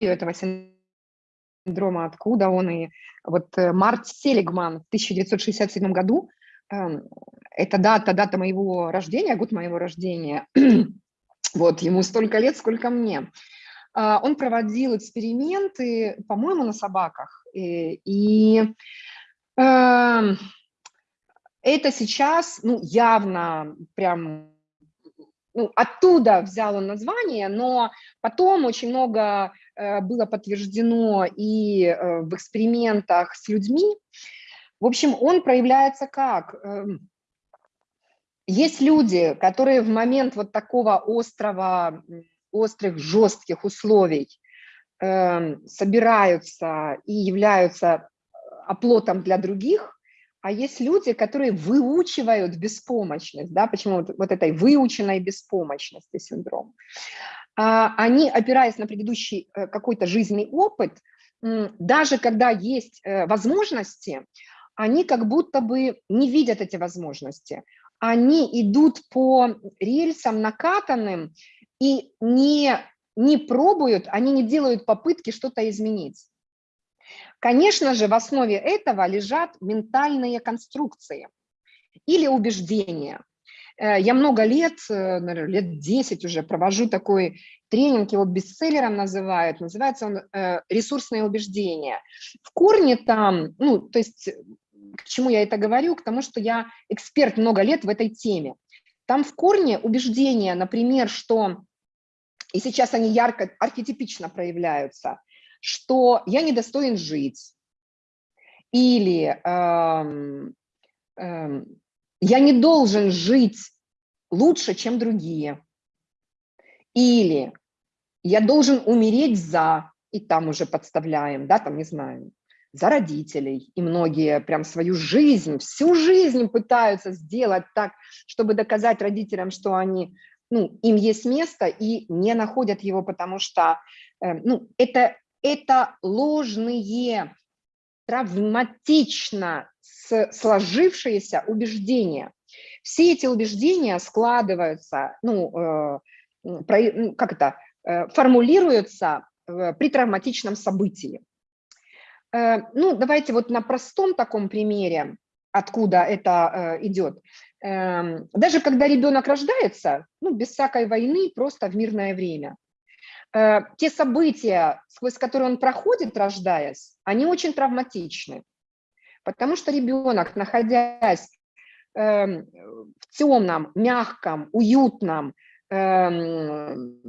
[SPEAKER 2] этого синдрома, откуда он. И вот э, Март Селигман в 1967 году, эм, это дата, дата моего рождения, год моего рождения, вот, ему столько лет, сколько мне. А, Он проводил эксперименты, по-моему, на собаках. И, и эм, это сейчас, ну, явно прям, ну, оттуда взял он название, но потом очень много э, было подтверждено и э, в экспериментах с людьми. В общем, он проявляется как? Эм, Есть люди, которые в момент вот такого острого, острых, жестких условий эм, собираются и являются оплотом для других, а есть люди, которые выучивают беспомощность, да, почему вот, вот этой выученной беспомощности синдром. А, Они, опираясь на предыдущий э, какой-то жизненный опыт, даже когда есть э, возможности, они как будто бы не видят эти возможности. Они идут по рельсам накатанным и не, не пробуют, они не делают попытки что-то изменить. Конечно же, в основе этого лежат ментальные конструкции или убеждения. Э, Я много лет, э, наверное, лет 10 уже провожу такой тренинг, его бестселлером называют, называется он э, «Ресурсные убеждения». В корне там, ну, то есть к чему я это говорю? К тому, что я эксперт много лет в этой теме. Там в корне убеждения, например, что, и сейчас они ярко, архетипично проявляются, что я недостоин жить, или эм, эм, я не должен жить лучше, чем другие, или я должен умереть за, и там уже подставляем, да, там, не знаю, за родителей, и многие прям свою жизнь, всю жизнь пытаются сделать так, чтобы доказать родителям, что они, ну, им есть место, и не находят его, потому что, э, ну, это, это ложные, травматично сложившиеся убеждения. Все эти убеждения складываются, ну, э, как это, э, формулируются э, при травматичном событии. Ну, давайте вот на простом таком примере, откуда это идет. Эм, Даже когда ребенок рождается, ну, без всякой войны, просто в мирное время, те события, сквозь которые он проходит, рождаясь, они очень травматичны. Потому что ребенок, находясь эм, в темном, мягком, уютном, эм,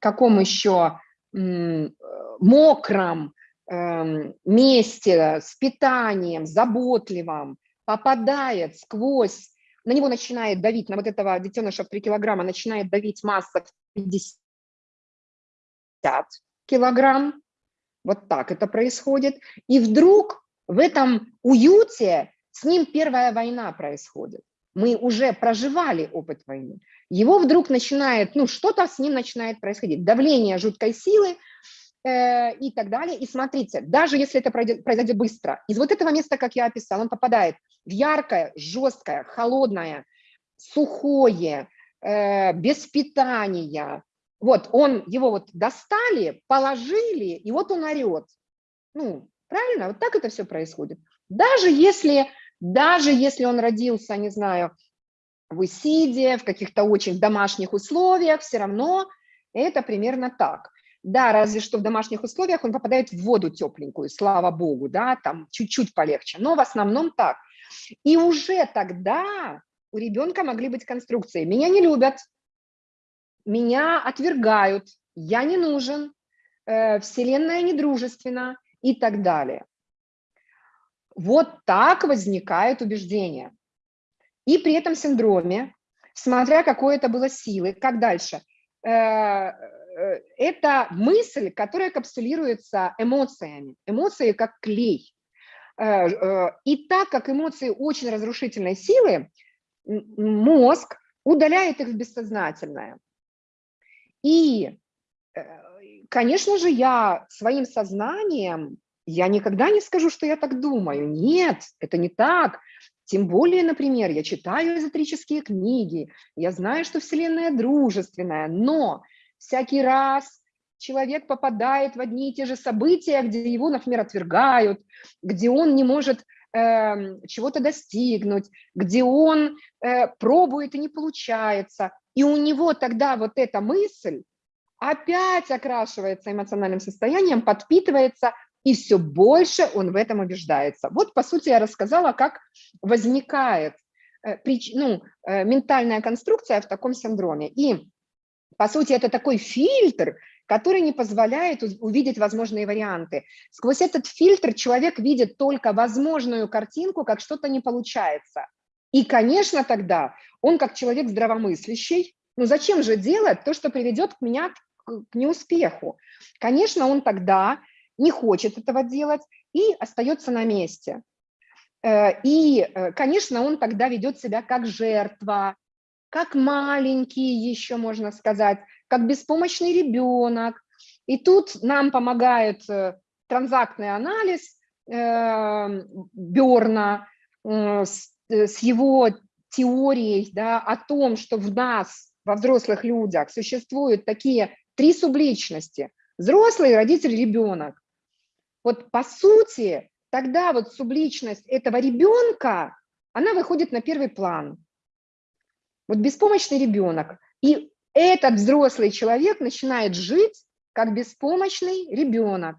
[SPEAKER 2] каком еще э, мокром эм, месте с питанием, заботливым, попадает сквозь, на него начинает давить, на вот этого детеныша в 3 килограмма начинает давить масса в 50 килограмм, вот так это происходит, и вдруг в этом уюте с ним первая война происходит. Мы уже проживали опыт войны. Его вдруг начинает, ну, что-то с ним начинает происходить. Давление жуткой силы э, и так далее. И смотрите, даже если это пройдет, произойдет быстро, из вот этого места, как я описал, он попадает в яркое, жесткое, холодное, сухое, э, без питания. Вот он, его вот достали, положили, и вот он орет. Ну, правильно? Вот так это все происходит. Даже если, даже если он родился, не знаю, в Исиде, в каких-то очень домашних условиях, все равно это примерно так. Да, разве что в домашних условиях он попадает в воду тепленькую, слава богу, да, там чуть-чуть полегче, но в основном так. И уже тогда у ребенка могли быть конструкции. Меня не любят, меня отвергают, я не нужен, э, Вселенная недружественна и так далее. Вот так возникает убеждение. И при этом синдроме, смотря какой это было силы, как дальше, э, э, это мысль, которая капсулируется эмоциями. Эмоции как клей. Э, И так как эмоции очень разрушительной силы, мозг удаляет их в бессознательное. И, конечно же, я своим сознанием, я никогда не скажу, что я так думаю. Нет, это не так. Тем более, например, я читаю эзотерические книги, я знаю, что Вселенная дружественная, но всякий раз человек попадает в одни и те же события, где его, например, отвергают, где он не может эм, чего-то достигнуть, где он э, пробует и не получается. И у него тогда вот эта мысль опять окрашивается эмоциональным состоянием, подпитывается, и все больше он в этом убеждается. Вот, по сути, я рассказала, как возникает э, прич- ну, э, ментальная конструкция в таком синдроме. И, по сути, это такой фильтр, который не позволяет увидеть возможные варианты. Сквозь этот фильтр человек видит только возможную картинку, как что-то не получается. И, конечно, тогда он, как человек здравомыслящий, ну зачем же делать то, что приведет меня к неуспеху? Конечно, он тогда не хочет этого делать и остается на месте. Э, И, э, конечно, он тогда ведет себя как жертва, как маленький еще, можно сказать, как беспомощный ребенок. И тут нам помогает э, транзактный анализ э, Берна с его теорией да, о том, что в нас, во взрослых людях, существуют такие три субличности. Взрослый, родитель, ребенок. Вот по сути, тогда вот субличность этого ребенка, она выходит на первый план. Вот беспомощный ребенок. И этот взрослый человек начинает жить как беспомощный ребенок,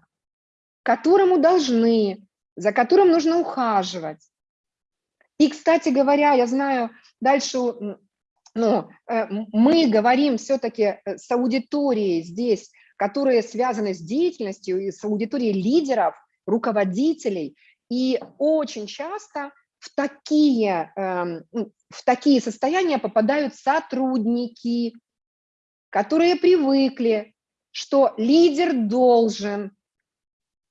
[SPEAKER 2] которому должны, за которым нужно ухаживать. И, кстати говоря, я знаю, дальше ну, э, мы говорим все-таки с аудиторией здесь, которые связаны с деятельностью, и с аудиторией лидеров, руководителей. И очень часто в такие, эм, ну, в такие состояния попадают сотрудники, которые привыкли, что лидер должен,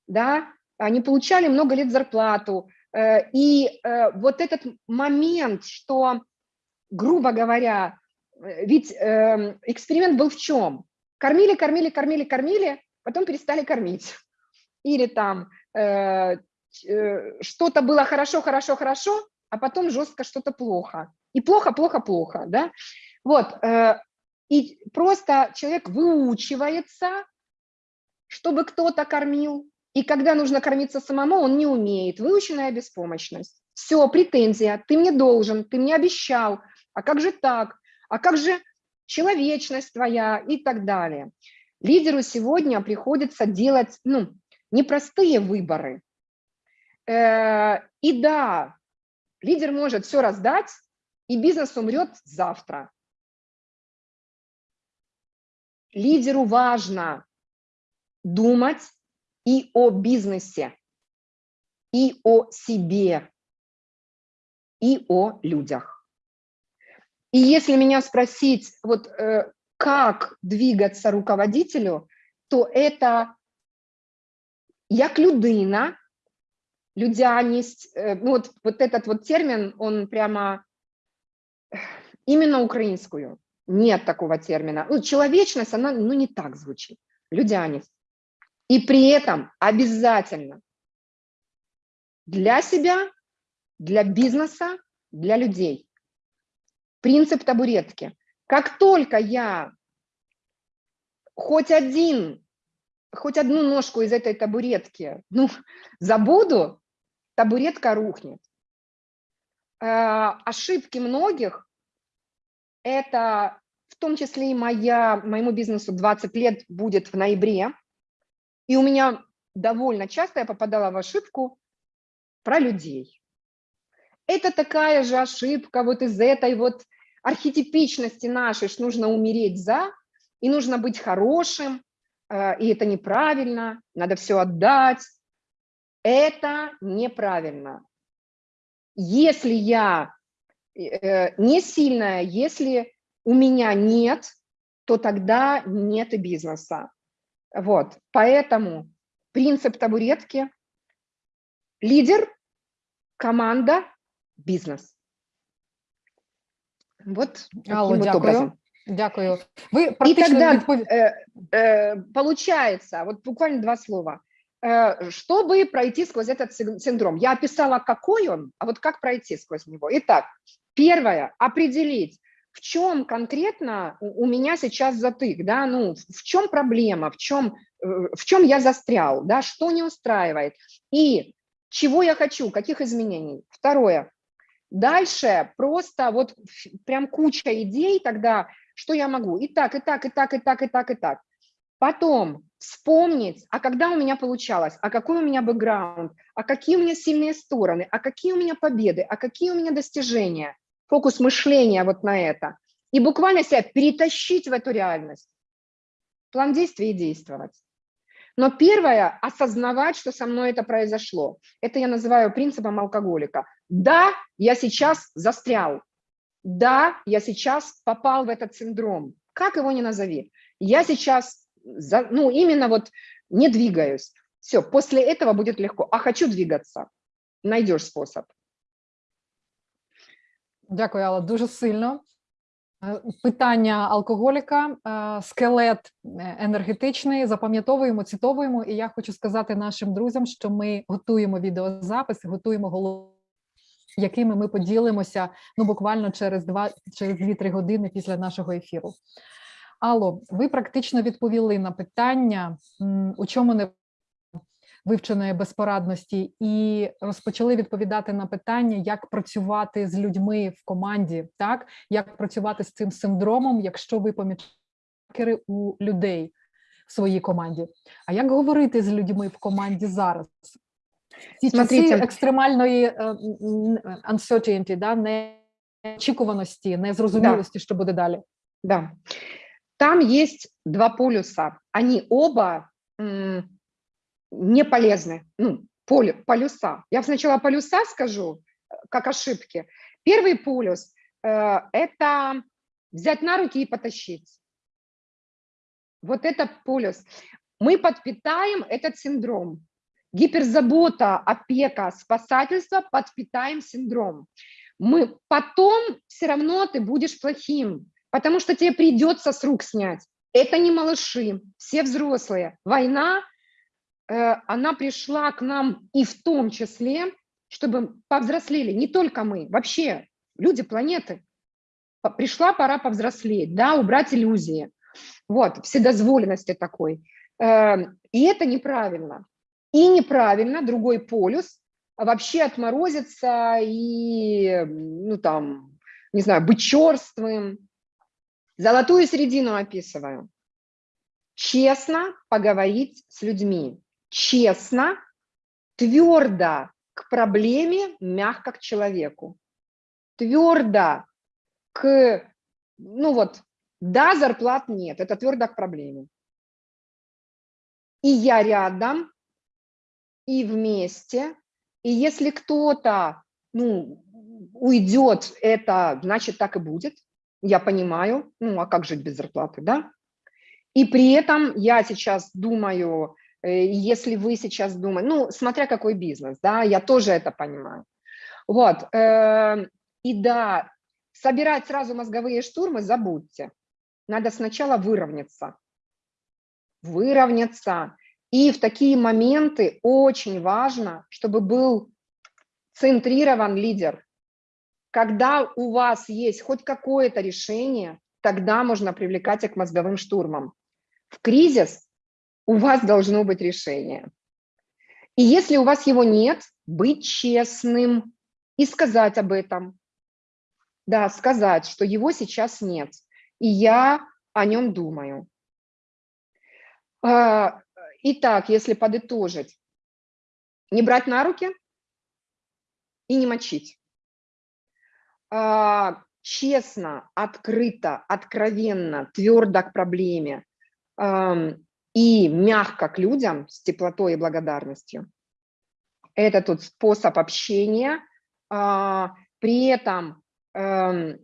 [SPEAKER 2] да, они получали много лет зарплату, э, и э, вот этот момент, что, грубо говоря, э, ведь эм, эксперимент был в чем? Кормили, кормили, кормили, кормили, потом перестали кормить. Или там э, э, что-то было хорошо, хорошо, хорошо, а потом жестко что-то плохо. И плохо, плохо, плохо, да? Вот, э, и просто человек выучивается, чтобы кто-то кормил, и когда нужно кормиться самому, он не умеет. Выученная беспомощность. Все, претензия, ты мне должен, ты мне обещал, а как же так? А как же человечность твоя и так далее. Лидеру сегодня приходится делать ну, непростые выборы. Э, И да, лидер может все раздать, и бизнес умрет завтра. Лидеру важно думать и о бизнесе, и о себе, и о людях. И если меня спросить, вот э, как двигаться руководителю, то это як людина, людяність, э, ну вот, вот этот вот термин, он прямо именно украинскую. Нет такого термина. Ну, человечность, она ну, не так звучит. Людяність. И при этом обязательно для себя, для бизнеса, для людей. Принцип табуретки. Как только я хоть один, хоть одну ножку из этой табуретки ну, забуду, табуретка рухнет. Э, ошибки многих – это в том числе и моя, моему бизнесу 20 лет будет в ноябре, и у меня довольно часто я попадала в ошибку про людей. Это такая же ошибка вот из этой вот архетипичности нашей, что нужно умереть за, и нужно быть хорошим, э, и это неправильно, надо все отдать. Это неправильно. Если я э, не сильная, если у меня нет, то тогда нет и бизнеса. Вот, поэтому принцип табуретки – лидер, команда, бизнес. Вот
[SPEAKER 1] Алло, дякую.
[SPEAKER 2] образом.
[SPEAKER 1] Дякую. Ви
[SPEAKER 2] И тогда э, э, получается, вот буквально два слова, э, чтобы пройти сквозь этот син- синдром. Я описала, какой он, а вот как пройти сквозь него. Итак, первое, определить, в чем конкретно у у меня сейчас затык, да, ну, в чем проблема, в чем, э, в чем я застрял, да, что не устраивает, и чего я хочу, каких изменений. Второе, дальше просто вот прям куча идей тогда, что я могу, и так, и так, и так, и так, и так, и так. Потом вспомнить, а когда у меня получалось, а какой у меня бэкграунд, а какие у меня сильные стороны, а какие у меня победы, а какие у меня достижения. Фокус мышления вот на это. И буквально себя перетащить в эту реальность. План действий и действовать. Но первое – осознавать, что со мной это произошло. Это я называю принципом алкоголика. Да, я сейчас застрял. Да, я сейчас попал в этот синдром. Как его ни назови. Я сейчас, ну, именно вот не двигаюсь. Все, после этого будет легко. А хочу двигаться. Найдешь способ.
[SPEAKER 1] Дякую, Алла, дуже сильно. Е, Питання алкоголіка, е, скелет е, енергетичний, запам'ятовуємо, цитовуємо. І я хочу сказати нашим друзям, що ми готуємо відеозапис, готуємо голову, якими ми поділимося ну буквально через два через 2-3 години після нашого ефіру. Алло, ви практично відповіли на питання, у чому не вивченої безпорадності, і розпочали відповідати на питання, як працювати з людьми в команді, так як працювати з цим синдромом, якщо ви помічаєте у людей в своїй команді. А як говорити з людьми в команді зараз? Ці часи екстремальної е, uncertainty, да, неочікуваності, незрозумілості, що буде далі.
[SPEAKER 2] Да. Там есть два полюса. Они оба не полезны. Ну, полю, полюса. Я сначала полюса скажу, э, как ошибки. Первый полюс э, – это взять на руки и потащить. Вот это полюс. Мы подпитаем этот синдром. Гиперзабота, опека, спасательство подпитаем синдром. Мы потом все равно ты будешь плохим, потому что тебе придется с рук снять. Это не малыши, все взрослые. Война, она пришла к нам и в том числе, чтобы повзрослели, не только мы, вообще люди планеты. Пришла пора повзрослеть, да, убрать иллюзии. Вот, вседозволенности такой. Э, И это неправильно. И неправильно, другой полюс, вообще отморозиться и, ну там, не знаю, быть черствым. Золотую середину описываю. Честно поговорить с людьми. Честно, твердо к проблеме, мягко к человеку. Твердо к, ну вот, да, зарплат нет, это твердо к проблеме. И я рядом, и вместе. И если кто-то, ну, уйдет, это значит так и будет. Я понимаю, ну, а как жить без зарплаты, да? И при этом я сейчас думаю, если вы сейчас думаете, ну, смотря какой бизнес, да, я тоже это понимаю. Вот, э, и да, собирать сразу мозговые штурмы забудьте. Надо сначала выровняться. Выровняться. И в такие моменты очень важно, чтобы был центрирован лидер. Когда у вас есть хоть какое-то решение, тогда можно привлекать их к мозговым штурмам. В кризис у вас должно быть решение. И если у вас его нет, быть честным и сказать об этом. Да, сказать, что его сейчас нет, и я о нем думаю. А, Итак, если подытожить, не брать на руки и не мочить. А, честно, открыто, откровенно, твердо к проблеме и мягко к людям с теплотой и благодарностью. Это тот способ общения, а, при этом эм,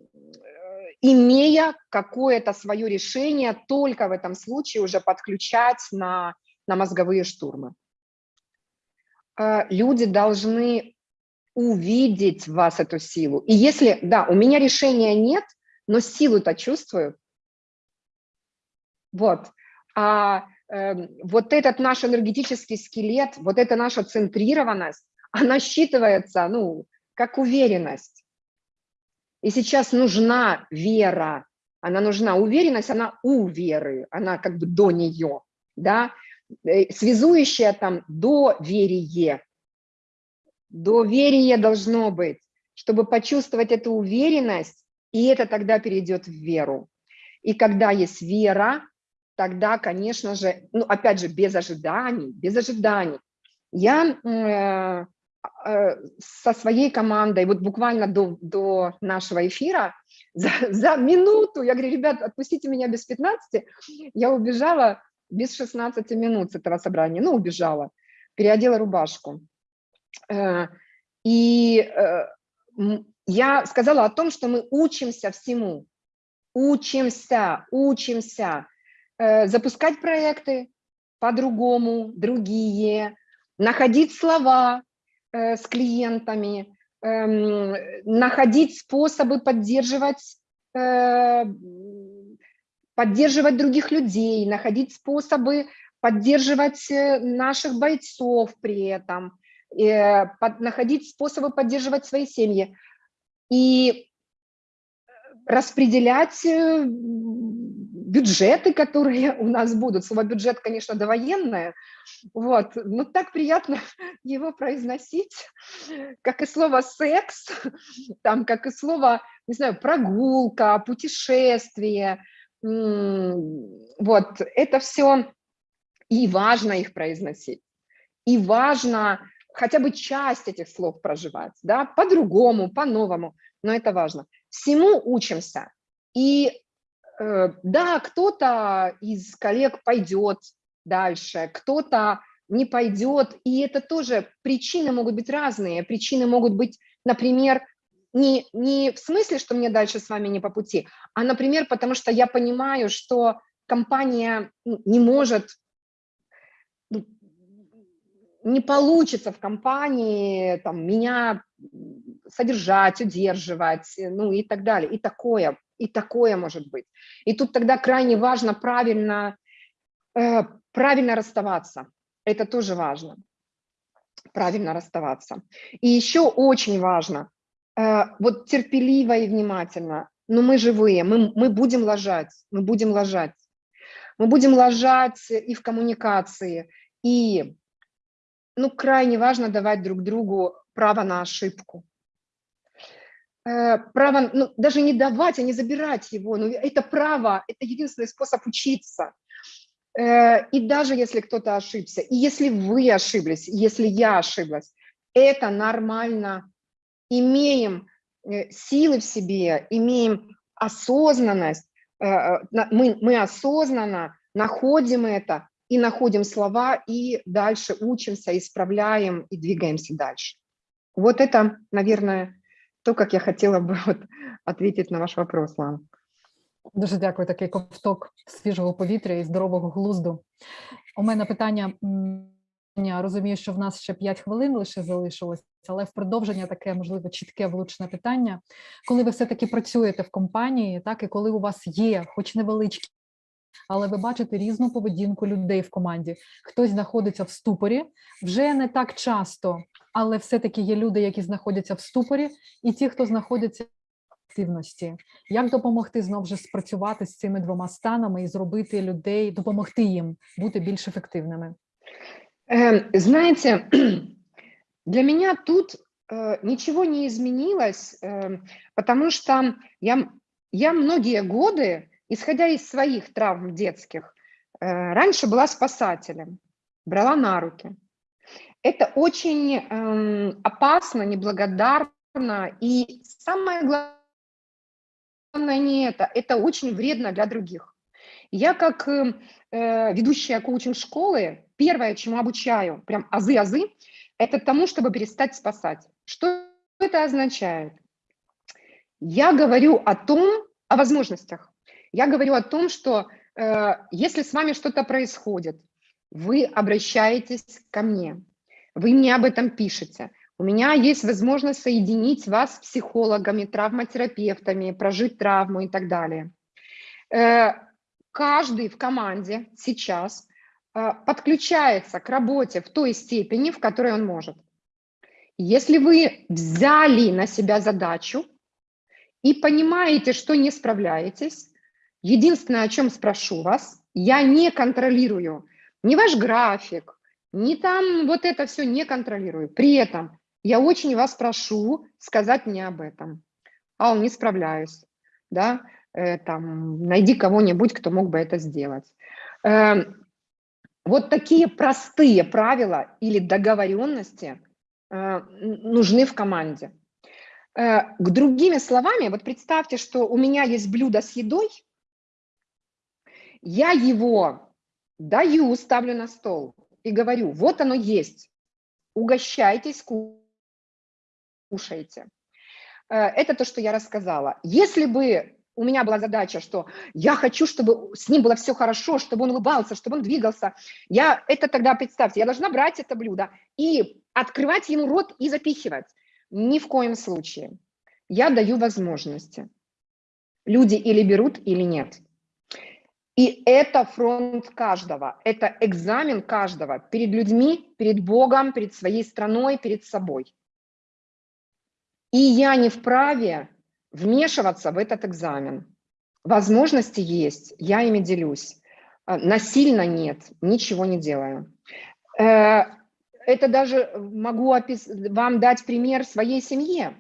[SPEAKER 2] имея какое-то свое решение, только в этом случае уже подключать на, на мозговые штурмы. Э, Люди должны увидеть в вас эту силу. И если, да, у меня решения нет, но силу-то чувствую. Вот. А вот этот наш энергетический скелет, вот эта наша центрированность, она считывается, ну, как уверенность. И сейчас нужна вера, она нужна уверенность, она у веры, она как бы до нее, да, Э, связующая там доверие. Доверие должно быть, чтобы почувствовать эту уверенность, и это тогда перейдет в веру. И когда есть вера, тогда, конечно же, ну, опять же, без ожиданий, без ожиданий. Я э, э, со своей командой, вот буквально до, до нашего эфира, за, за минуту, я говорю, ребят, отпустите меня без 15, я убежала без 16 минут с этого собрания, ну, убежала, переодела рубашку. Э, и я сказала о том, что мы учимся всему, учимся, учимся запускать проекты по-другому, другие, находить слова с клиентами, эм, находить способы поддерживать поддерживать других людей, находить способы поддерживать э, наших бойцов при этом, э, находить способы поддерживать свои семьи. И распределять э, бюджеты, которые у нас будут. Слово бюджет, конечно, довоенное, вот, но так приятно его произносить, как и слово секс, там, как и слово, не знаю, прогулка, путешествие, вот, это все и важно их произносить, и важно хотя бы часть этих слов проживать, да, по-другому, по-новому, но это важно. Всему учимся. И э, да, кто-то из коллег пойдет дальше, кто-то не пойдет, и это тоже причины могут быть разные. Причины могут быть, например, не, не в смысле, что мне дальше с вами не по пути, а, например, потому что я понимаю, что компания ну, не может, ну, не получится в компании там, меня содержать, удерживать, ну и так далее. И такое, и такое может быть. И тут тогда крайне важно правильно, э, правильно расставаться. Это тоже важно. Правильно расставаться. И еще очень важно Э, вот терпеливо и внимательно. Но мы живые, мы, мы будем ложать, мы будем ложать. Мы будем ложать и в коммуникации, и ну, крайне важно давать друг другу право на ошибку. Э, право, ну, даже не давать, а не забирать его. Но это право, это единственный способ учиться. Э, и даже если кто-то ошибся, и если вы ошиблись, если я ошиблась, это нормально имеем э, силы в себе, имеем осознанность, мы, мы осознанно находим это и находим слова, и дальше учимся, исправляем и двигаемся дальше. Вот это, наверное, то, как я хотела бы вот ответить на ваш вопрос, Лана.
[SPEAKER 1] Дуже дякую, такий ковток свіжого повітря і здорового глузду. У мене питання я розумію, що в нас ще 5 хвилин лише залишилось, але в продовження таке можливо чітке влучне питання. Коли ви все-таки працюєте в компанії, так і коли у вас є, хоч невеличкі, але ви бачите різну поведінку людей в команді. Хтось знаходиться в ступорі вже не так часто, але все-таки є люди, які знаходяться в ступорі, і ті, хто знаходяться в активності. Як допомогти знову ж спрацювати з цими двома станами і зробити людей, допомогти їм бути більш ефективними?
[SPEAKER 2] Эм, знаете, для меня тут э, ничего не изменилось, эм, потому что я, я многие годы, исходя из своих травм детских, э, раньше была спасателем, брала на руки. Это очень эм, опасно, неблагодарно и самое главное, не это. Это очень вредно для других. Я как э, э, ведущая коучинг-школы, первое, чему обучаю, прям азы-азы, это тому, чтобы перестать спасать. Что это означает? Я говорю о том, о возможностях. Я говорю о том, что э, если с вами что-то происходит, вы обращаетесь ко мне, вы мне об этом пишете. У меня есть возможность соединить вас с психологами, травматерапевтами, прожить травму и так далее. Э, каждый в команде сейчас э, подключается к работе в той степени, в которой он может. Если вы взяли на себя задачу и понимаете, что не справляетесь, единственное, о чем спрошу вас, я не контролирую ни ваш график, ни там вот это все не контролирую. При этом я очень вас прошу сказать мне об этом. Ал, не справляюсь, да, э, там, найди кого-нибудь, кто мог бы это сделать. Э, вот такие простые правила или договоренности э, нужны в команде. Э, к другими словами, вот представьте, что у меня есть блюдо с едой, я его даю, ставлю на стол и говорю, вот оно есть, угощайтесь, кушайте. Э, это то, что я рассказала. Если бы у меня была задача, что я хочу, чтобы с ним было все хорошо, чтобы он улыбался, чтобы он двигался, я это тогда, представьте, я должна брать это блюдо и открывать ему рот и запихивать. Ни в коем случае. Я даю возможности. Люди или берут, или нет. И это фронт каждого, это экзамен каждого перед людьми, перед Богом, перед своей страной, перед собой. И я не вправе вмешиваться в этот экзамен. Возможности есть, я ими делюсь. А, насильно нет, ничего не делаю. Э, это даже могу вам дать пример своей семье.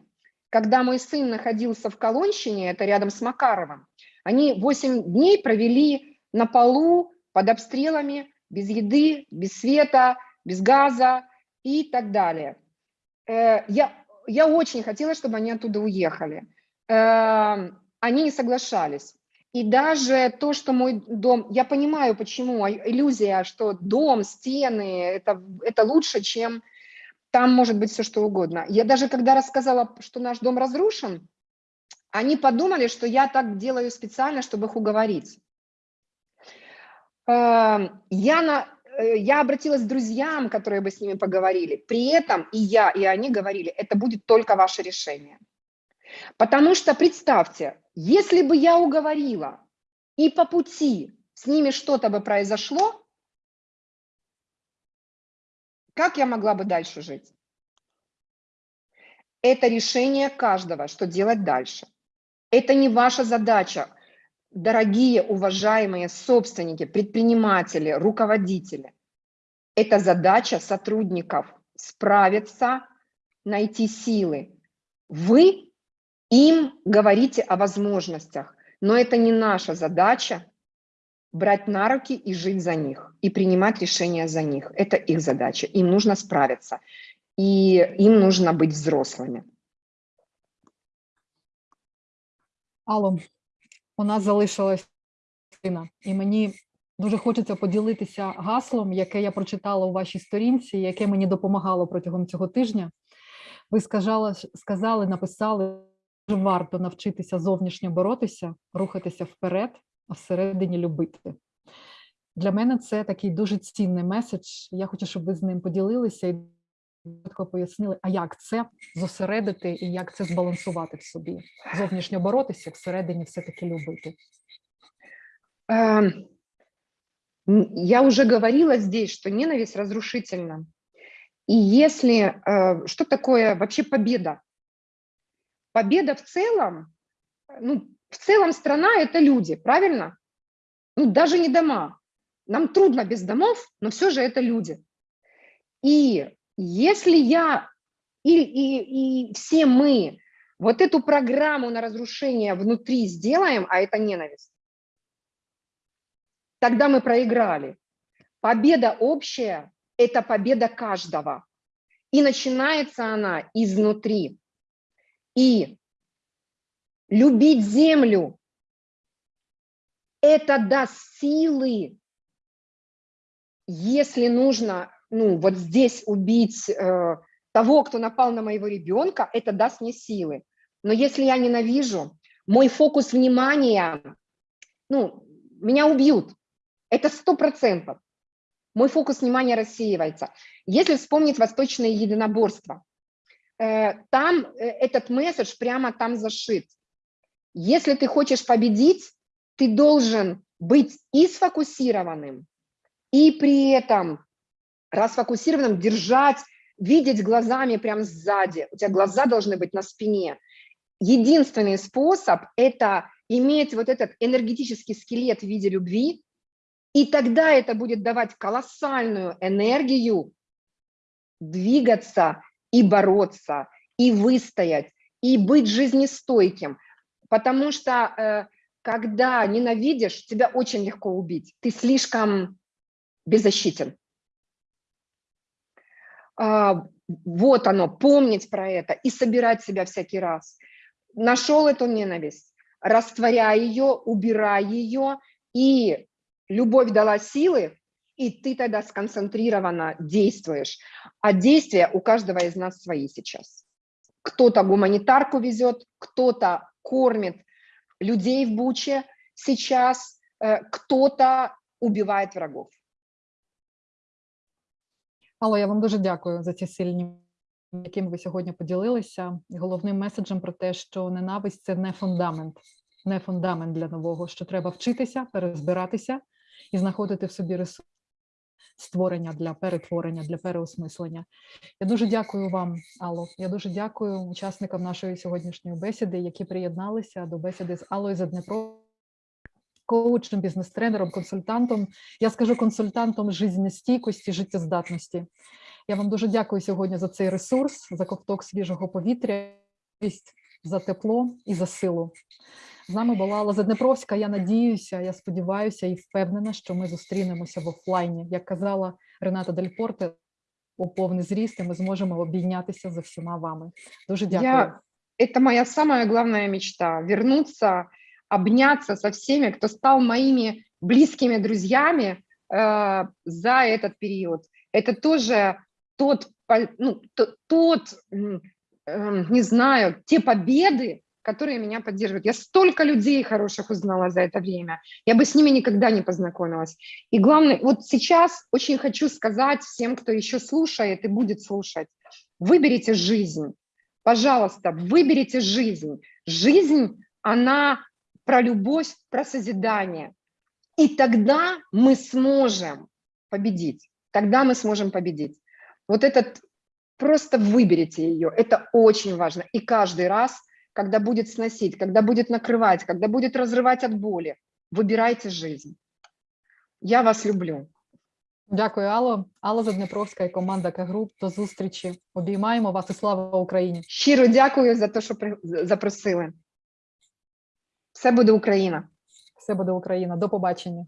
[SPEAKER 2] Когда мой сын находился в Колонщине, это рядом с Макаровым, они 8 дней провели на полу под обстрелами, без еды, без света, без газа и так далее. Э, я, я очень хотела, чтобы они оттуда уехали. Э, они не соглашались. И даже то, что мой дом, я понимаю, почему, а, иллюзия, что дом, стены, это, это лучше, чем там может быть все что угодно. Я даже когда рассказала, что наш дом разрушен, они подумали, что я так делаю специально, чтобы их уговорить. Эм, я, на, э, я обратилась к друзьям, которые бы с ними поговорили. При этом и я, и они говорили, это будет только ваше решение. Потому что представьте, если бы я уговорила, и по пути с ними что-то бы произошло, как я могла бы дальше жить? Это решение каждого, что делать дальше. Это не ваша задача, дорогие, уважаемые собственники, предприниматели, руководители. Это задача сотрудников справиться, найти силы. Вы им говорите о возможностях, но это не наша задача брать на руки и жить за них, и принимать решения за них. Это их задача, им нужно справиться, и им нужно быть взрослыми.
[SPEAKER 1] Алло, у нас залишилась Ірина, і мені дуже хочеться поділитися гаслом, яке я прочитала у вашій сторінці, яке мені допомагало протягом цього тижня. Ви сказали, сказали, написали, що варто навчитися зовнішньо боротися, рухатися вперед, а всередині любити. Для мене це такий дуже цінний меседж. Я хочу, щоб ви з ним поділилися і чітко пояснили, а як це зосередити і як це збалансувати в собі, зовнішньо боротися, всередині все-таки любити.
[SPEAKER 2] Эм, Я уже говорила здесь, что ненависть разрушительна. И если... э, Что такое вообще победа? Победа в целом, ну, в целом страна – это люди, правильно? Ну, даже не дома. Нам трудно без домов, но все же это люди. И если я и, и, и все мы вот эту программу на разрушение внутри сделаем, а это ненависть, тогда мы проиграли. Победа общая – это победа каждого. И начинается она изнутри. И любить землю. Это даст силы, если нужно, ну, вот здесь убить э, того, кто напал на моего ребенка, это даст мне силы. Но если я ненавижу, мой фокус внимания, ну, меня убьют. Это сто процентов. Мой фокус внимания рассеивается. Если вспомнить восточное единоборство, э, там э, этот месседж прямо там зашит. Если ты хочешь победить, ты должен быть и сфокусированным, и при этом расфокусированным держать, видеть глазами прям сзади. У тебя глаза должны быть на спине. Единственный способ – это иметь вот этот энергетический скелет в виде любви, и тогда это будет давать колоссальную энергию двигаться и бороться, и выстоять, и быть жизнестойким. Потому что э, когда ненавидишь, тебя очень легко убить. Ты слишком беззащитен. А, Вот оно, помнить про это и собирать себя всякий раз. Нашел эту ненависть, растворяй ее, убирай ее, и любовь дала силы, и ты тогда сконцентрированно действуешь. А действия у каждого из нас свои сейчас. Кто-то гуманитарку везет, кто-то кормит людей в Буче сейчас, э, кто-то убивает врагов.
[SPEAKER 1] Алло, я вам дуже дякую за ці сильні, якими ви сьогодні поділилися. Головним меседжем про те, що ненависть це не фундамент, не фундамент для нового, що треба вчитися, перезбиратися і знаходити в собі ресурс створення для перетворення, для переосмислення. Я дуже дякую вам, Алло. Я дуже дякую учасникам нашої сьогоднішньої бесіди, які приєдналися до бесіди з Аллою за Дніпро. Коучем, бізнес-тренером, консультантом. Я скажу консультантом жизнестійкості, життєздатності. Я вам дуже дякую сьогодні за цей ресурс, за ковток свіжого повітря, за тепло і за силу. З нами була Алла Заднепровська. Я надіюся, я сподіваюся і впевнена, що ми зустрінемося в офлайні. Як казала Рената Дель-Порте, у повний зріст, і ми зможемо обійнятися за всіма вами. Дуже дякую.
[SPEAKER 2] Я, это моя самая главная мечта – вернуться, обняться со всеми, кто стал моими близкими друзьями э, за этот период. Это тоже тот, ну, то- тот, эм, не знаю, те победы, которые меня поддерживают. Я столько людей хороших узнала за это время. Я бы с ними никогда не познакомилась. И главное, вот сейчас очень хочу сказать всем, кто еще слушает и будет слушать, выберите жизнь. Пожалуйста, выберите жизнь. Жизнь, она про любовь, про созидание. И тогда мы сможем победить. Тогда мы сможем победить. Вот этот, просто выберите ее. Это очень важно. И каждый раз, когда будет сносить, когда будет накрывать, когда будет разрывать от боли, выбирайте жизнь. Я вас люблю.
[SPEAKER 1] Дякую, Алло. Алла Заднепровська і команда К-груп. До зустрічі. Обіймаємо вас і слава Україні!
[SPEAKER 2] Щиро дякую за те, що при- запросили. Все буде Україна.
[SPEAKER 1] Все буде Україна. До побачення.